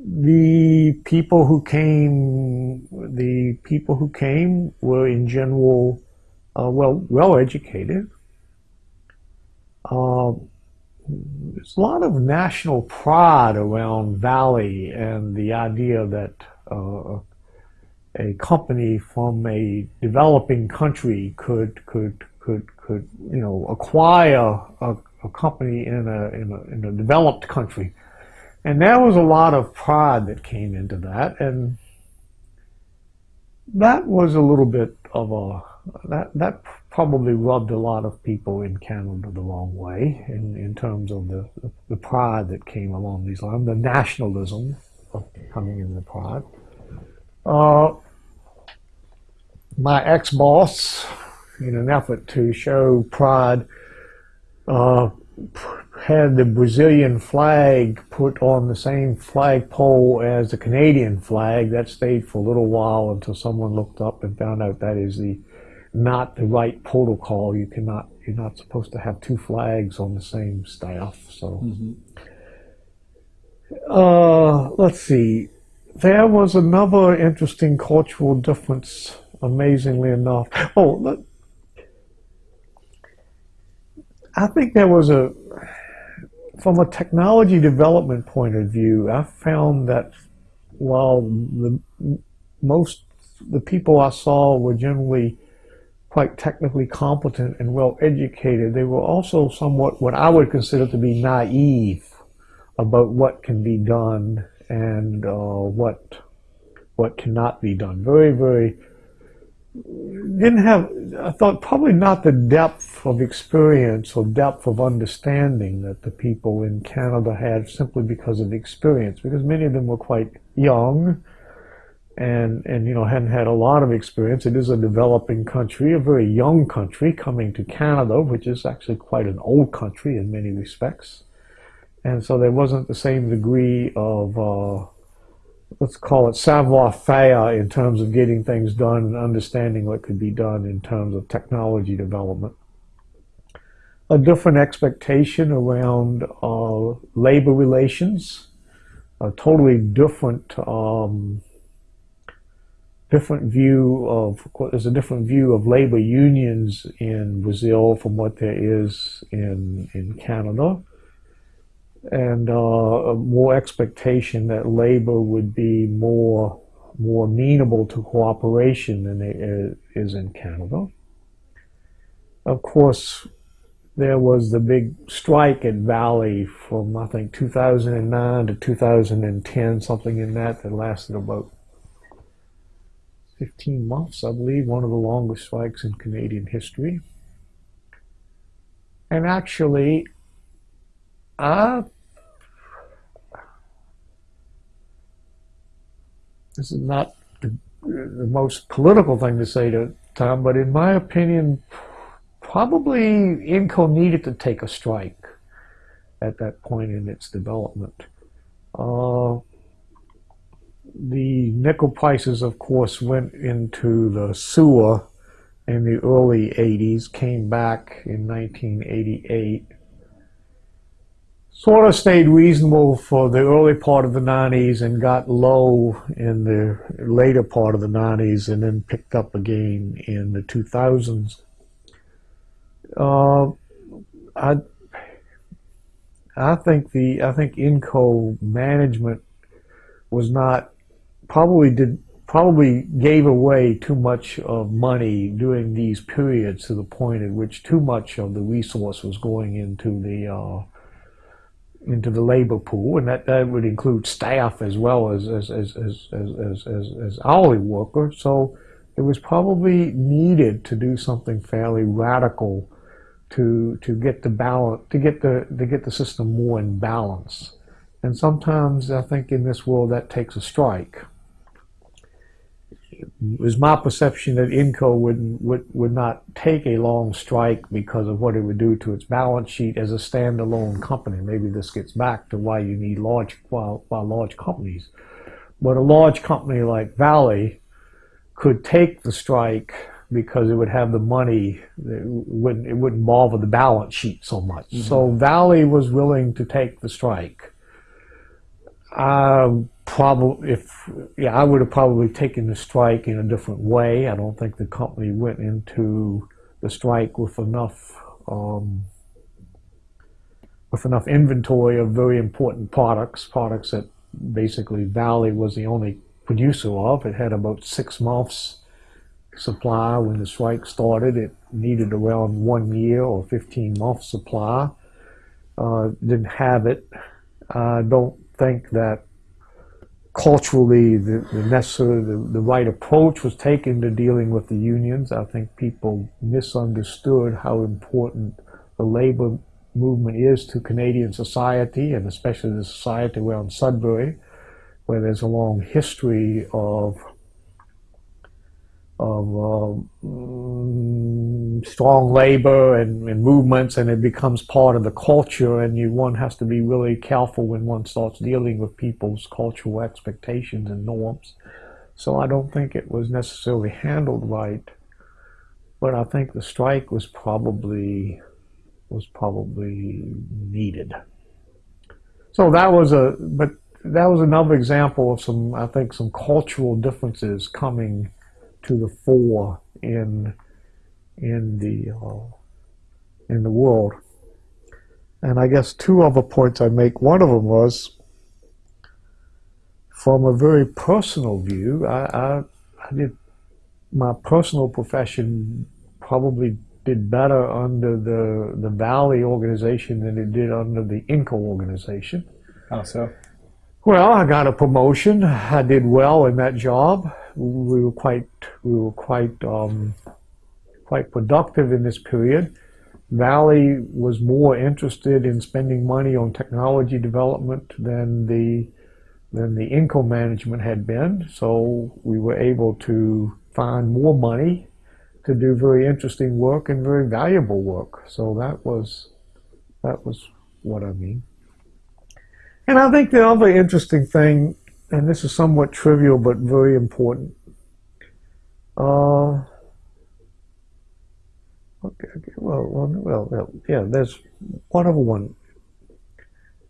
the people who came, the people who came were in general uh, well well educated. Uh, there's a lot of national pride around Vale and the idea that uh, a company from a developing country could could could could you know acquire a, a company in a, in a in a developed country and there was a lot of pride that came into that, and that was a little bit of a that that probably rubbed a lot of people in Canada the wrong way in, in terms of the the pride that came along these lines, the nationalism coming in the pride. Uh, my ex-boss, in an effort to show pride, uh, had the Brazilian flag put on the same flagpole as the Canadian flag. That stayed for a little while until someone looked up and found out that is the not the right protocol. You cannot you're not supposed to have two flags on the same staff. So mm-hmm. uh, let's see. There was another interesting cultural difference, amazingly enough. Oh, I think there was a from a technology development point of view, I found that while the most the people I saw were generally quite technically competent and well educated, they were also somewhat what I would consider to be naive about what can be done and uh, what what cannot be done. Very, very didn't have, I thought probably not the depth of experience or depth of understanding that the people in Canada had simply because of the experience, because many of them were quite young and, and you know, hadn't had a lot of experience. It is a developing country, a very young country coming to Canada, which is actually quite an old country in many respects. And so there wasn't the same degree of, uh, let's call it savoir faire in terms of getting things done and understanding what could be done in terms of technology development. A different expectation around uh, labor relations, a totally different um, different view of there's a different view of labor unions in Brazil from what there is in in Canada and uh, more expectation that labor would be more more amenable to cooperation than it is in Canada. Of course, there was the big strike at Vale from I think 2009 to 2010, something in that that lasted about 15 months, I believe, one of the longest strikes in Canadian history. And actually, I this is not the, the most political thing to say to Tom, but in my opinion, probably Inco needed to take a strike at that point in its development. Uh, the nickel prices, of course, went into the sewer in the early 80s, came back in 1988 sort of stayed reasonable for the early part of the 90s and got low in the later part of the 90s and then picked up again in the 2000s. Uh, I I think the I think Inco management was not probably did probably gave away too much of money during these periods to the point at which too much of the resource was going into the uh, into the labor pool, and that, that would include staff as well as as, as, as, as, as, as hourly workers. So it was probably needed to do something fairly radical to to get the balance to get the to get the system more in balance. And sometimes I think in this world that takes a strike it was my perception that Inco would, would, would not take a long strike because of what it would do to its balance sheet as a standalone company. Maybe this gets back to why you need large, well, well, large companies. But a large company like Vale could take the strike because it would have the money. It wouldn't, it wouldn't bother the balance sheet so much. Mm -hmm. So Vale was willing to take the strike. Um, probably if yeah I would have probably taken the strike in a different way. I don't think the company went into the strike with enough um, with enough inventory of very important products, products that basically Vale was the only producer of. It had about six months supply when the strike started. It needed around one year or 15 months supply. Uh, didn't have it. I don't think that culturally the, the necessary, the, the right approach was taken to dealing with the unions. I think people misunderstood how important the labor movement is to Canadian society and especially the society around Sudbury, where there's a long history of of um, strong labor and, and, movements, and it becomes part of the culture. And you, one has to be really careful when one starts dealing with people's cultural expectations and norms. So I don't think it was necessarily handled right, but I think the strike was probably was probably needed. So that was a but that was another example of some I think some cultural differences coming to the fore in in the uh, in the world. And I guess two other points I make. One of them was from a very personal view. I, I, I did my personal profession probably did better under the the Vale organization than it did under the Inco organization. How so? Well, I got a promotion. I did well in that job. We were quite we were quite um, quite productive in this period. Vale was more interested in spending money on technology development than the than the Inco management had been. So we were able to find more money to do very interesting work and very valuable work. So that was that was what I mean. And I think the other interesting thing, and this is somewhat trivial but very important, uh, okay, okay well, well, well, yeah, there's one other one.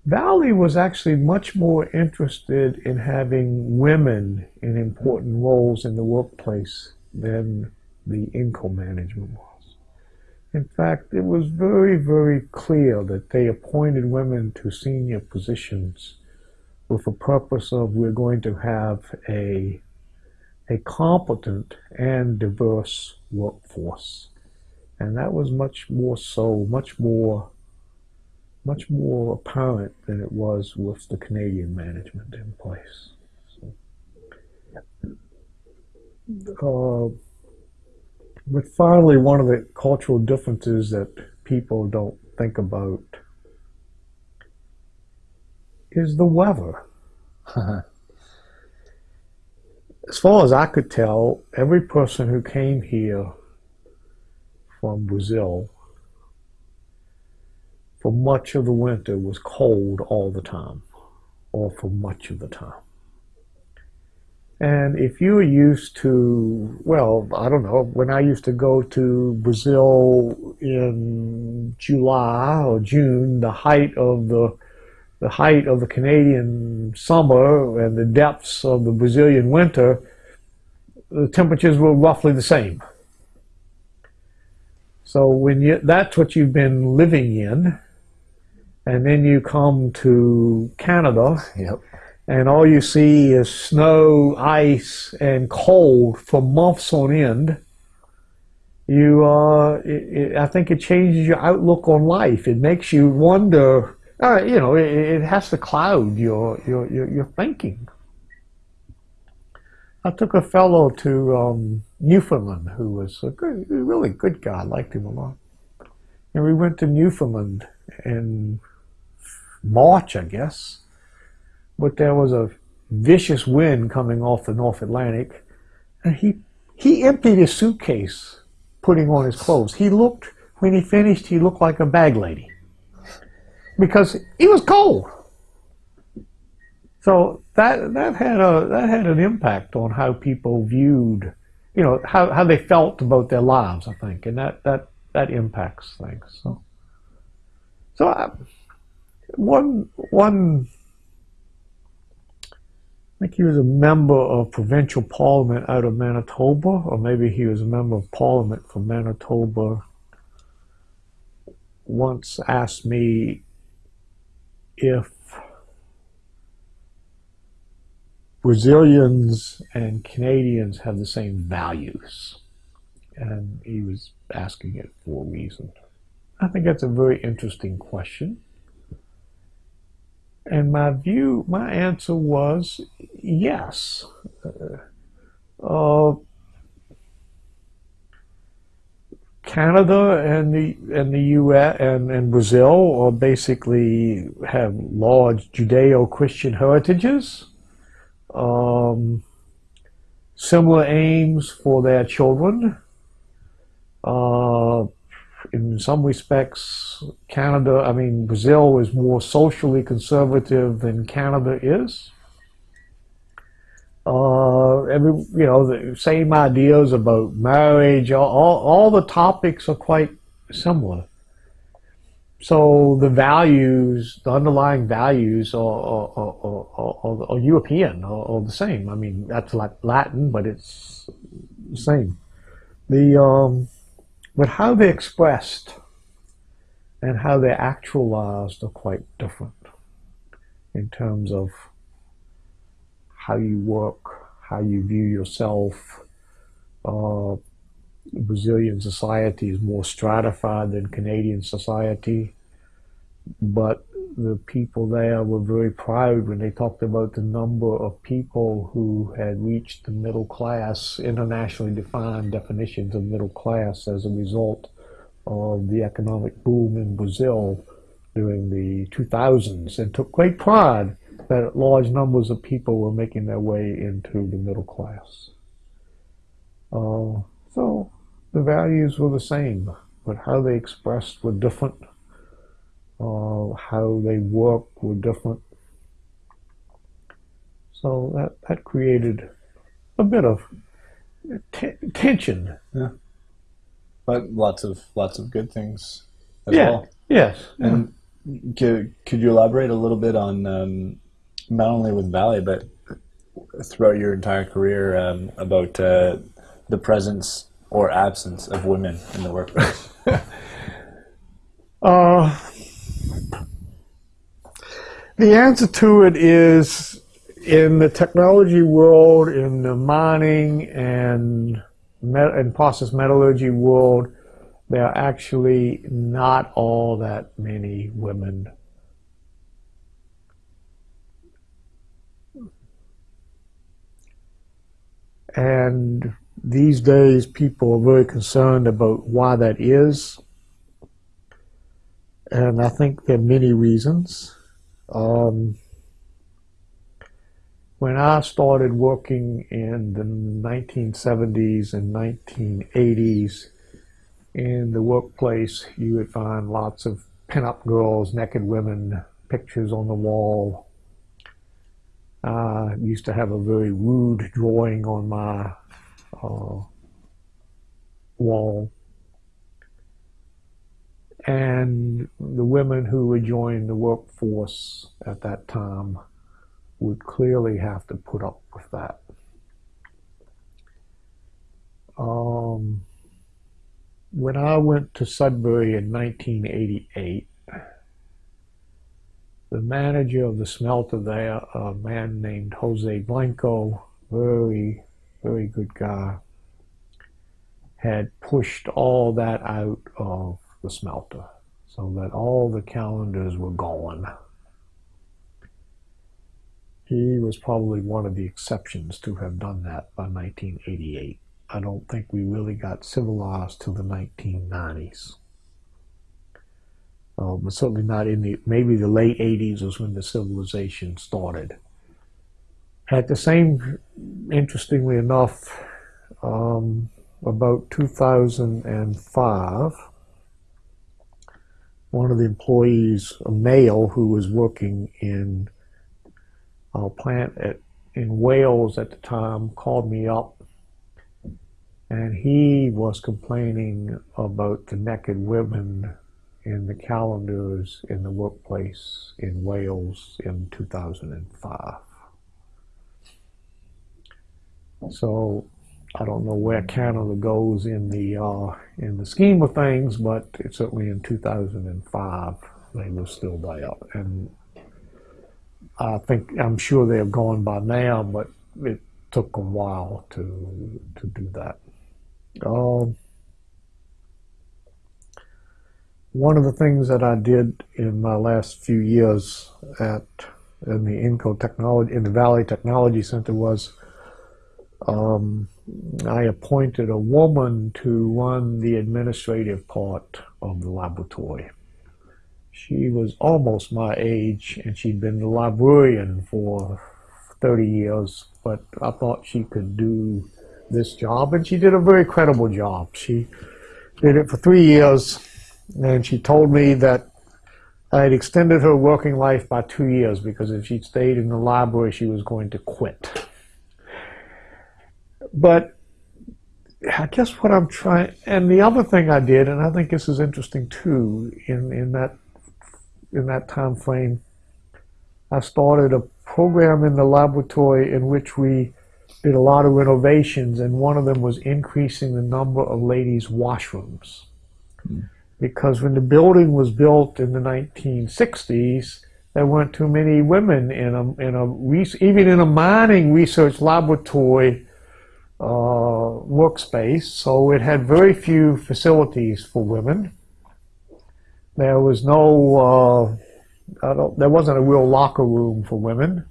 Vale was actually much more interested in having women in important roles in the workplace than the Inco management was. In fact, it was very, very clear that they appointed women to senior positions with the purpose of we're going to have a, a competent and diverse workforce. And that was much more so, much more, much more apparent than it was with the Canadian management in place. So, uh, but finally, one of the cultural differences that people don't think about is the weather. (laughs) as far as I could tell, every person who came here from Brazil for much of the winter was cold all the time, or for much of the time. And if you're used to, well, I don't know, when I used to go to Brazil in July or June, the height of the the height of the Canadian summer and the depths of the Brazilian winter, the temperatures were roughly the same. So when you that's what you've been living in, and then you come to Canada, yep and all you see is snow, ice, and cold for months on end, you uh, it, it, I think it changes your outlook on life. It makes you wonder. Uh, you know, it, it has to cloud your your your, your thinking. I took a fellow to um, Newfoundland who was a good, really good guy. I liked him a lot. And we went to Newfoundland in March, I guess. But there was a vicious wind coming off the North Atlantic, and he he emptied his suitcase, putting on his clothes. He looked when he finished, he looked like a bag lady because he was cold. So that that had a that had an impact on how people viewed, you know, how, how they felt about their lives. I think, and that that that impacts things. So, so I, one one. I think he was a member of provincial parliament out of Manitoba, or maybe he was a member of parliament from Manitoba. Once asked me if Brazilians and Canadians have the same values. And he was asking it for a reason. I think that's a very interesting question. And my view, my answer was yes. Uh, Canada and the and the U.S. and, and Brazil are basically have large Judeo-Christian heritages um, similar aims for their children. Uh, in some respects, Canada, I mean, Brazil is more socially conservative than Canada is. Uh, every, you know, the same ideas about marriage, all, all, the topics are quite similar. So the values, the underlying values are, are, are, are, are European, are, the same. I mean, that's like Latin, but it's the same. The, um, but how they're expressed and how they're actualized are quite different in terms of how you work, how you view yourself. Uh, Brazilian society is more stratified than Canadian society, but the people there were very proud when they talked about the number of people who had reached the middle class, internationally defined definitions of middle class as a result of the economic boom in Brazil during the 2000s and took great pride that large numbers of people were making their way into the middle class. Uh, so the values were the same, but how they expressed were different. Uh, how they work were different. So that, that created a bit of tension. Yeah. But lots of lots of good things as yeah. well. Yes. And could, could you elaborate a little bit on um, not only with Vale, but throughout your entire career um, about uh, the presence or absence of women in the workplace? (laughs) uh, the answer to it is in the technology world, in the mining and, and process metallurgy world, there are actually not all that many women. And these days people are very concerned about why that is. And I think there are many reasons. Um, when I started working in the 1970s and 1980s in the workplace, you would find lots of pin-up girls, naked women, pictures on the wall. I used to have a very rude drawing on my uh, wall. And the women who would join the workforce at that time would clearly have to put up with that. Um, when I went to Sudbury in 1988, the manager of the smelter there, a man named Jose Blanco, very, very good guy, had pushed all that out of the smelter so that all the calendars were gone. He was probably one of the exceptions to have done that by 1988. I don't think we really got civilized till the 1990s. Uh, but certainly not in the, maybe the late 80s was when the civilization started. At the same, interestingly enough, um, about 2005, one of the employees, a male who was working in a plant at, in Wales at the time, called me up and he was complaining about the naked women in the calendars in the workplace in Wales in 2005. So I don't know where Canada goes in the uh, in the scheme of things, but certainly in 2005 they were still there, and I think I'm sure they have gone by now, but it took a while to to do that. Um, one of the things that I did in my last few years at in the Inco Technology in the Vale Technology Center was um, I appointed a woman to run the administrative part of the laboratory. She was almost my age and she'd been the librarian for 30 years, but I thought she could do this job and she did a very credible job. She did it for three years and she told me that I had extended her working life by two years because if she'd stayed in the library, she was going to quit. But I guess what I'm trying, and the other thing I did, and I think this is interesting too, in, in that in that time frame, I started a program in the laboratory in which we did a lot of renovations, and one of them was increasing the number of ladies' washrooms. Mm. Because when the building was built in the 1960s, there weren't too many women in a, in a even in a mining research laboratory uh, workspace, so it had very few facilities for women. There was no, uh, there wasn't a real locker room for women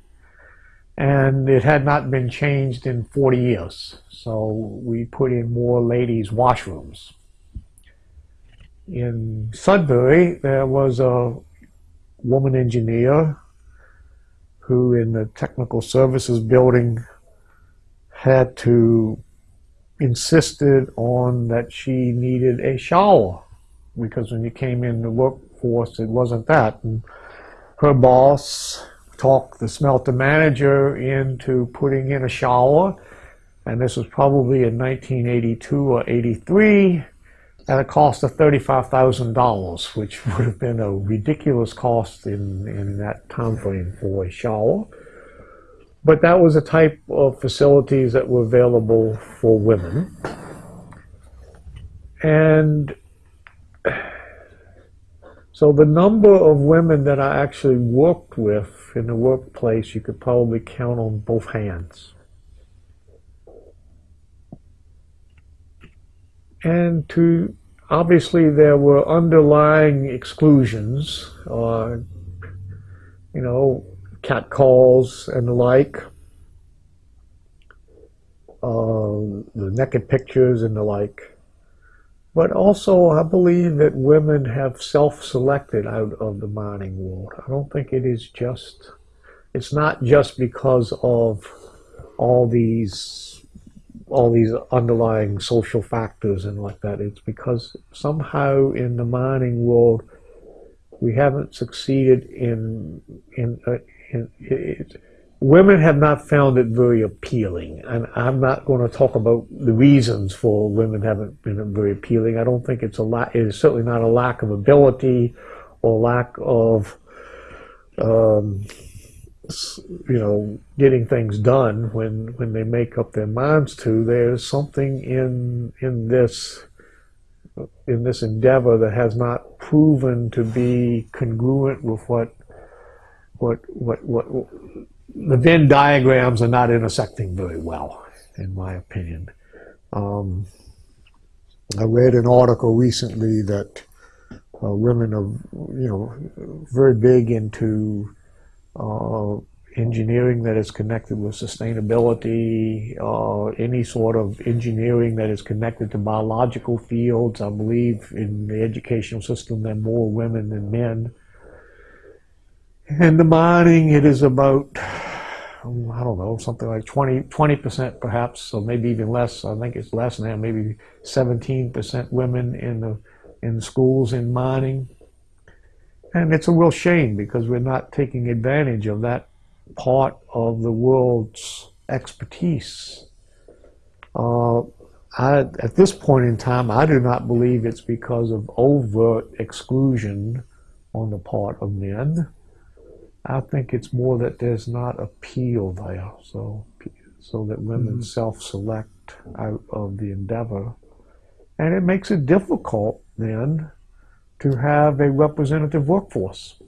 and it had not been changed in 40 years. So we put in more ladies' washrooms. In Sudbury, there was a woman engineer who, in the technical services building, had to insisted on that she needed a shower because when you came in the workforce, it wasn't that. And her boss talked the smelter manager into putting in a shower. And this was probably in 1982 or 83 at a cost of $35,000, which would have been a ridiculous cost in, in that time frame for a shower. But that was a type of facilities that were available for women. And so the number of women that I actually worked with in the workplace, you could probably count on both hands. And to obviously there were underlying exclusions, uh, you know, cat calls and the like, uh, the naked pictures and the like. But also, I believe that women have self-selected out of the mining world. I don't think it is just, it's not just because of all these, all these underlying social factors and like that. It's because somehow in the mining world, we haven't succeeded in, in, uh, in it, women have not found it very appealing. And I'm not going to talk about the reasons for women haven't been very appealing. I don't think it's a lack, it is certainly not a lack of ability or lack of, um, you know, getting things done when, when they make up their minds to. There's something in, in this, in this endeavor that has not proven to be congruent with what what, what, what, the Venn diagrams are not intersecting very well, in my opinion. Um, I read an article recently that uh, women are, you know, very big into uh, engineering that is connected with sustainability, uh, any sort of engineering that is connected to biological fields. I believe in the educational system there are more women than men. And the mining, it is about, I don't know, something like 20, 20% perhaps, so maybe even less. I think it's less now, maybe 17% women in the, in schools in mining. And it's a real shame because we're not taking advantage of that part of the world's expertise. Uh, I, at this point in time, I do not believe it's because of overt exclusion on the part of men. I think it's more that there's not appeal there, so so that women mm-hmm. self-select out of the endeavor, and it makes it difficult then to have a representative workforce.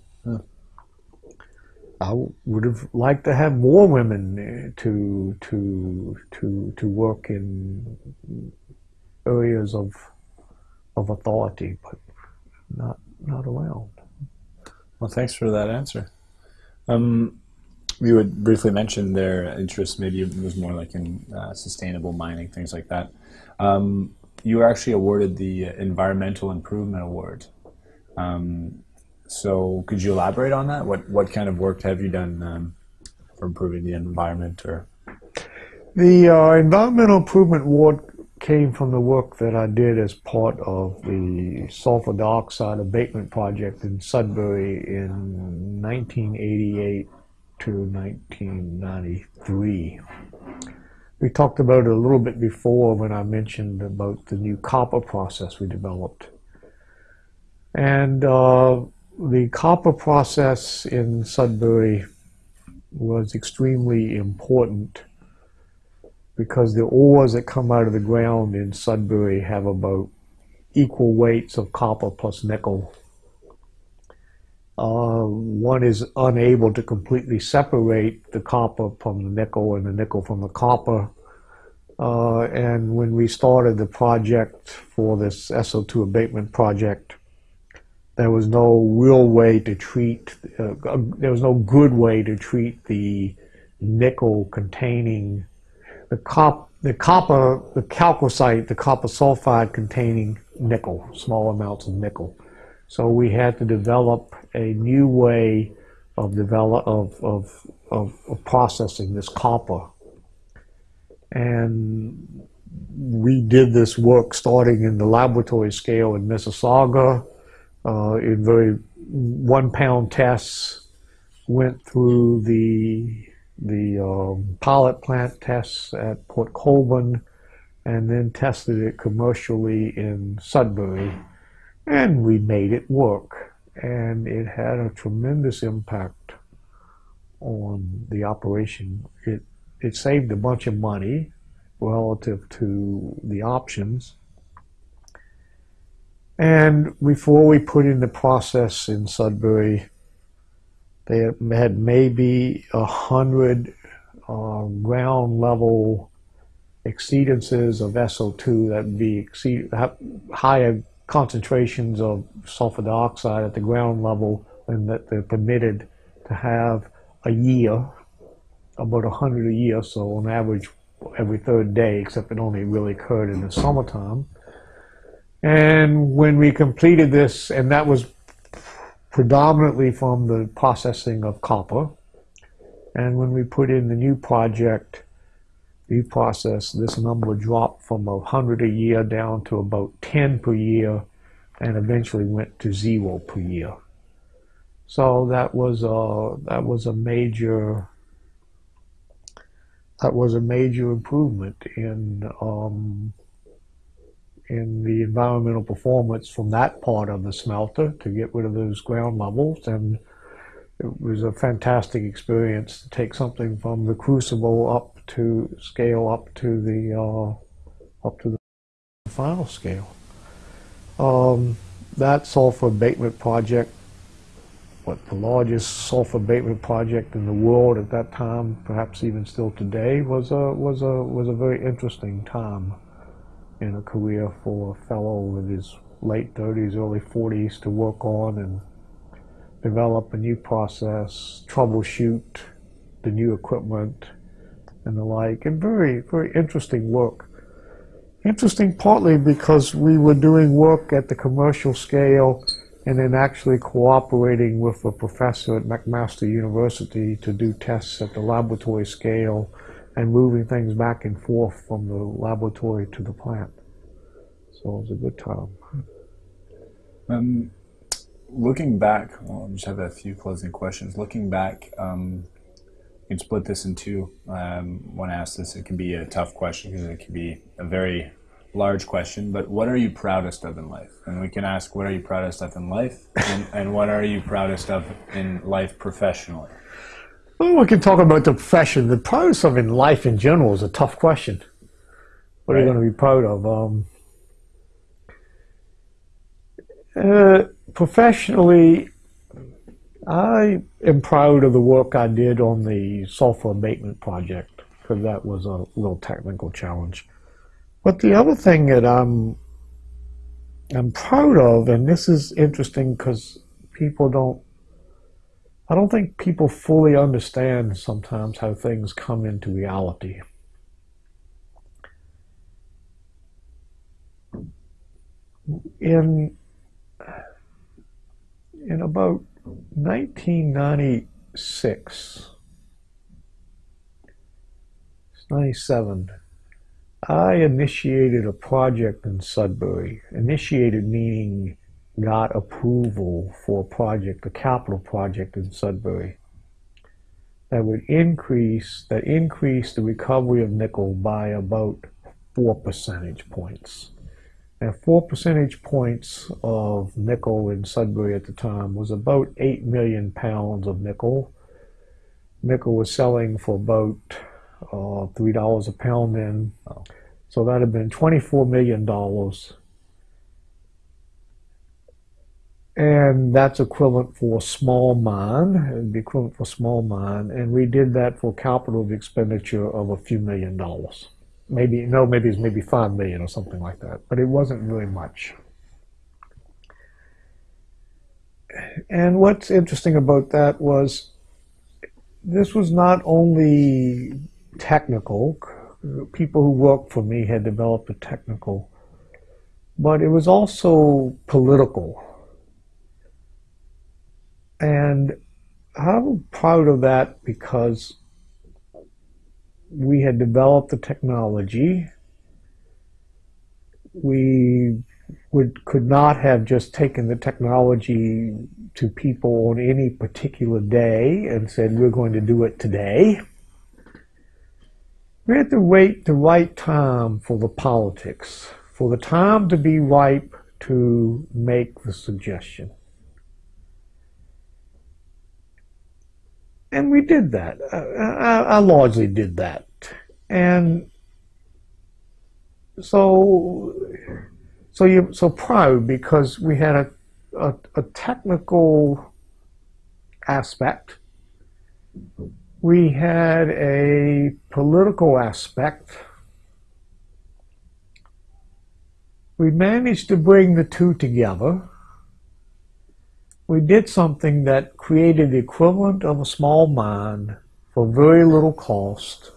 I would have liked to have more women uh, to to to to work in areas of of authority, but not not around. Well, thanks for that answer. Um, you had briefly mentioned their interest. Maybe it was more like in uh, sustainable mining, things like that. Um, you were actually awarded the Environmental Improvement Award. Um, so could you elaborate on that? What what kind of work have you done um, for improving the environment or? The uh, Environmental Improvement Award came from the work that I did as part of the sulfur dioxide abatement project in Sudbury in 1988 to 1993. We talked about it a little bit before when I mentioned about the new copper process we developed. And uh, the copper process in Sudbury was extremely important because the ores that come out of the ground in Sudbury have about equal weights of copper plus nickel. Uh, one is unable to completely separate the copper from the nickel and the nickel from the copper. Uh, and when we started the project for this SO2 abatement project, there was no real way to treat, uh, there was no good way to treat the nickel containing, the, cop, the copper, the chalcocite, the copper sulfide containing nickel, small amounts of nickel. So we had to develop a new way of develop of, of, of, of processing this copper. And we did this work starting in the laboratory scale in Mississauga, uh, in very one pound tests, went through the the um, pilot plant tests at Port Colborne, and then tested it commercially in Sudbury, and we made it work. And it had a tremendous impact on the operation. It it saved a bunch of money relative to the options and before we put in the process in Sudbury, they had maybe a hundred uh, ground level exceedances of SO2 that would be exceed, higher concentrations of sulfur dioxide at the ground level than that they're permitted to have a year, about 100 a year, so on average every third day, except it only really occurred in the summertime. And when we completed this, and that was predominantly from the processing of copper, and when we put in the new project, the process, this number dropped from 100 a year down to about 10 per year, and eventually went to zero per year. So that was a that was a major that was a major improvement in um, in the environmental performance from that part of the smelter to get rid of those ground levels. And it was a fantastic experience to take something from the crucible up to scale up to the uh, up to the final scale. Um, that sulfur abatement project what the largest sulfur abatement project in the world at that time, perhaps even still today, was a was a was a very interesting time in a career for a fellow in his late 30s, early 40s to work on and develop a new process, troubleshoot the new equipment and the like, and very very interesting work. Interesting partly because we were doing work at the commercial scale and then actually cooperating with a professor at McMaster University to do tests at the laboratory scale and moving things back and forth from the laboratory to the plant. So it was a good time. Um, looking back, well, I just have a few closing questions. Looking back, um, you can split this in two. Um, when asked this, it can be a tough question because it can be a very large question. But what are you proudest of in life? And we can ask, what are you proudest of in life, and, and what are you proudest of in life professionally? Well, we can talk about the profession. The proudest of in life in general is a tough question. What are you going to be proud of? Um, uh, professionally, I am proud of the work I did on the sulfur abatement project because that was a little technical challenge. But the other thing that I'm I'm proud of, and this is interesting because people don't I don't think people fully understand sometimes how things come into reality. In in about 1996, 97, I initiated a project in Sudbury. Initiated meaning got approval for a project, a capital project in Sudbury that would increase that increase the recovery of nickel by about four percentage points. Now, four percentage points of nickel in Sudbury at the time was about eight million pounds of nickel. Nickel was selling for about uh, three dollars a pound then, so that had been twenty-four million dollars and that's equivalent for small mine. It'd be equivalent for small mine, and we did that for capital expenditure of a few million dollars. Maybe no, maybe it's maybe five million or something like that, but it wasn't really much. And what's interesting about that was this was not only technical. People who worked for me had developed a technical, but it was also political. And I'm proud of that because we had developed the technology. We would could not have just taken the technology to people on any particular day and said we're going to do it today. We had to wait the right time for the politics, for the time to be ripe to make the suggestion. And we did that. Uh, I, I largely did that, and so so you so proud because we had a a, a technical aspect. We had a political aspect. We managed to bring the two together we did something that created the equivalent of a small mine for very little cost.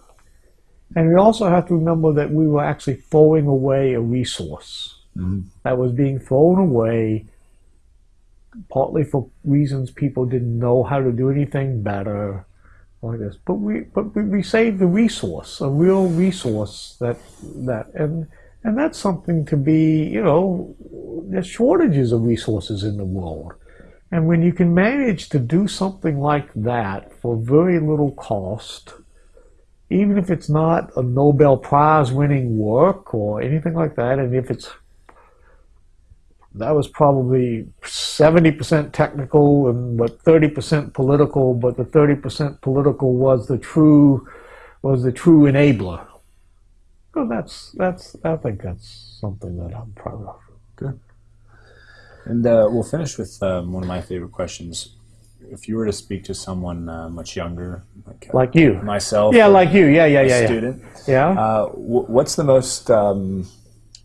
And we also have to remember that we were actually throwing away a resource Mhm. that was being thrown away partly for reasons people didn't know how to do anything better like this. But we but we, we saved the resource, a real resource that that and and that's something to be, you know, there's shortages of resources in the world. And when you can manage to do something like that for very little cost, even if it's not a Nobel Prize winning work or anything like that, and if it's that was probably 70% technical and but 30% political, but the 30% political was the true was the true enabler. So that's that's I think that's something that I'm proud of. Good. And uh, we'll finish with um, one of my favorite questions. if you were to speak to someone uh, much younger, like, uh, Like you. myself, Yeah, like you. Yeah, yeah, a yeah, student, Yeah. uh, wh- what's the most um,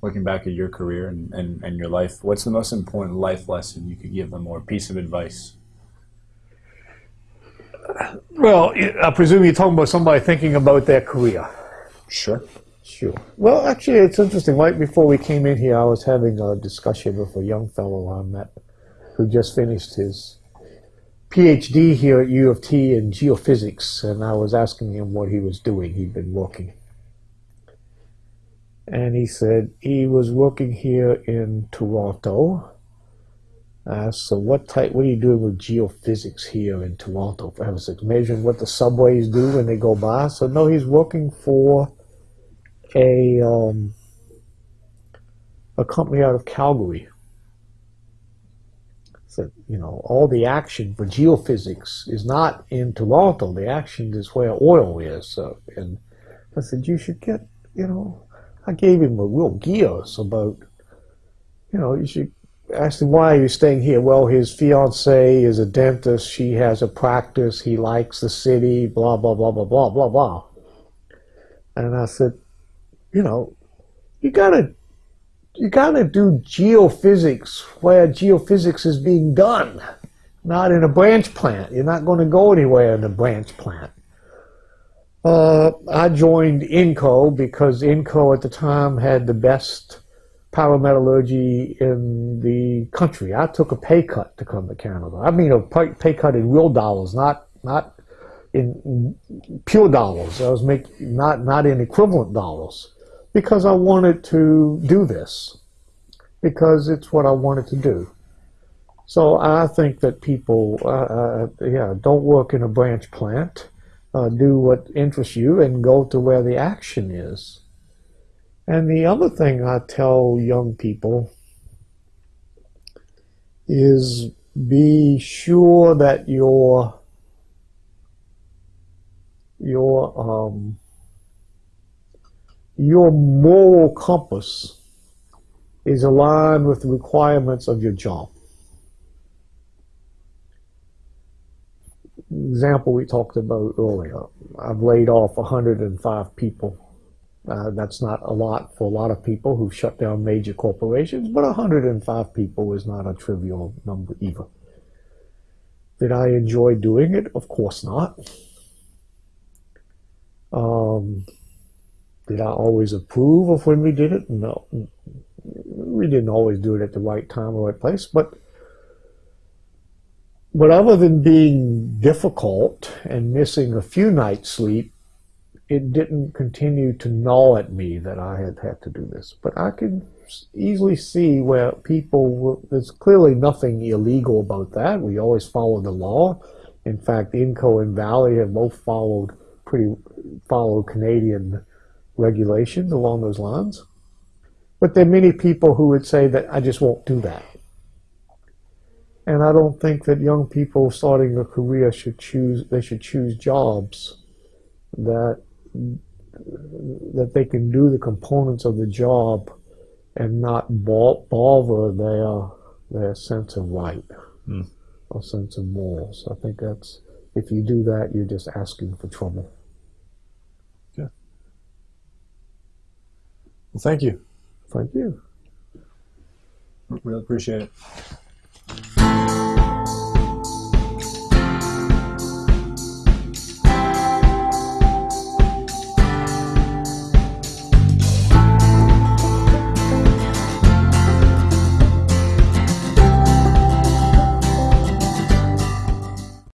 looking back at your career and, and, and your life? What's the most important life lesson you could give them, or piece of advice? Well, I presume you're talking about somebody thinking about their career. Sure. Sure. Well, actually, it's interesting. Right before we came in here, I was having a discussion with a young fellow I met who just finished his PhD here at U of T in geophysics, and I was asking him what he was doing. He'd been working. And he said he was working here in Toronto. Uh, so what type? What are you doing with geophysics here in Toronto? For heaven's sakes, measuring what the subways do when they go by. So no, he's working for a um, a company out of Calgary. So you know, all the action for geophysics is not in Toronto. The action is where oil is. So, and I said you should get. You know, I gave him a real gears about. You know, you should ask him why are you staying here. Well, his fiance is a dentist. She has a practice. He likes the city. Blah blah blah blah blah blah blah. And I said, you know, you gotta you gotta do geophysics where geophysics is being done, not in a branch plant. You're not going to go anywhere in a branch plant. Uh, I joined INCO because INCO at the time had the best pyrometallurgy in the country. I took a pay cut to come to Canada. I mean a pay pay cut in real dollars, not not in pure dollars. I was making not not in equivalent dollars because I wanted to do this because it's what I wanted to do. So I think that people, uh, uh, yeah, don't work in a branch plant. Uh, do what interests you and go to where the action is. And the other thing I tell young people is be sure that your your um, your moral compass is aligned with the requirements of your job. Example we talked about earlier. I've laid off 105 people. Uh, that's not a lot for a lot of people who shut down major corporations, but 105 people is not a trivial number either. Did I enjoy doing it? Of course not. Um, did I always approve of when we did it? No. We didn't always do it at the right time or right place, but but other than being difficult and missing a few nights sleep, it didn't continue to gnaw at me that I had had to do this. But I can easily see where people, were, there's clearly nothing illegal about that. We always follow the law. In fact, Inco and Vale have both followed pretty, follow Canadian regulations along those lines. But there are many people who would say that I just won't do that. And I don't think that young people starting a career should choose, they should choose jobs that that they can do the components of the job and not bother their their sense of right Mm. or sense of morals. I think that's if you do that, you're just asking for trouble. Well, thank you. Thank you. Really appreciate it.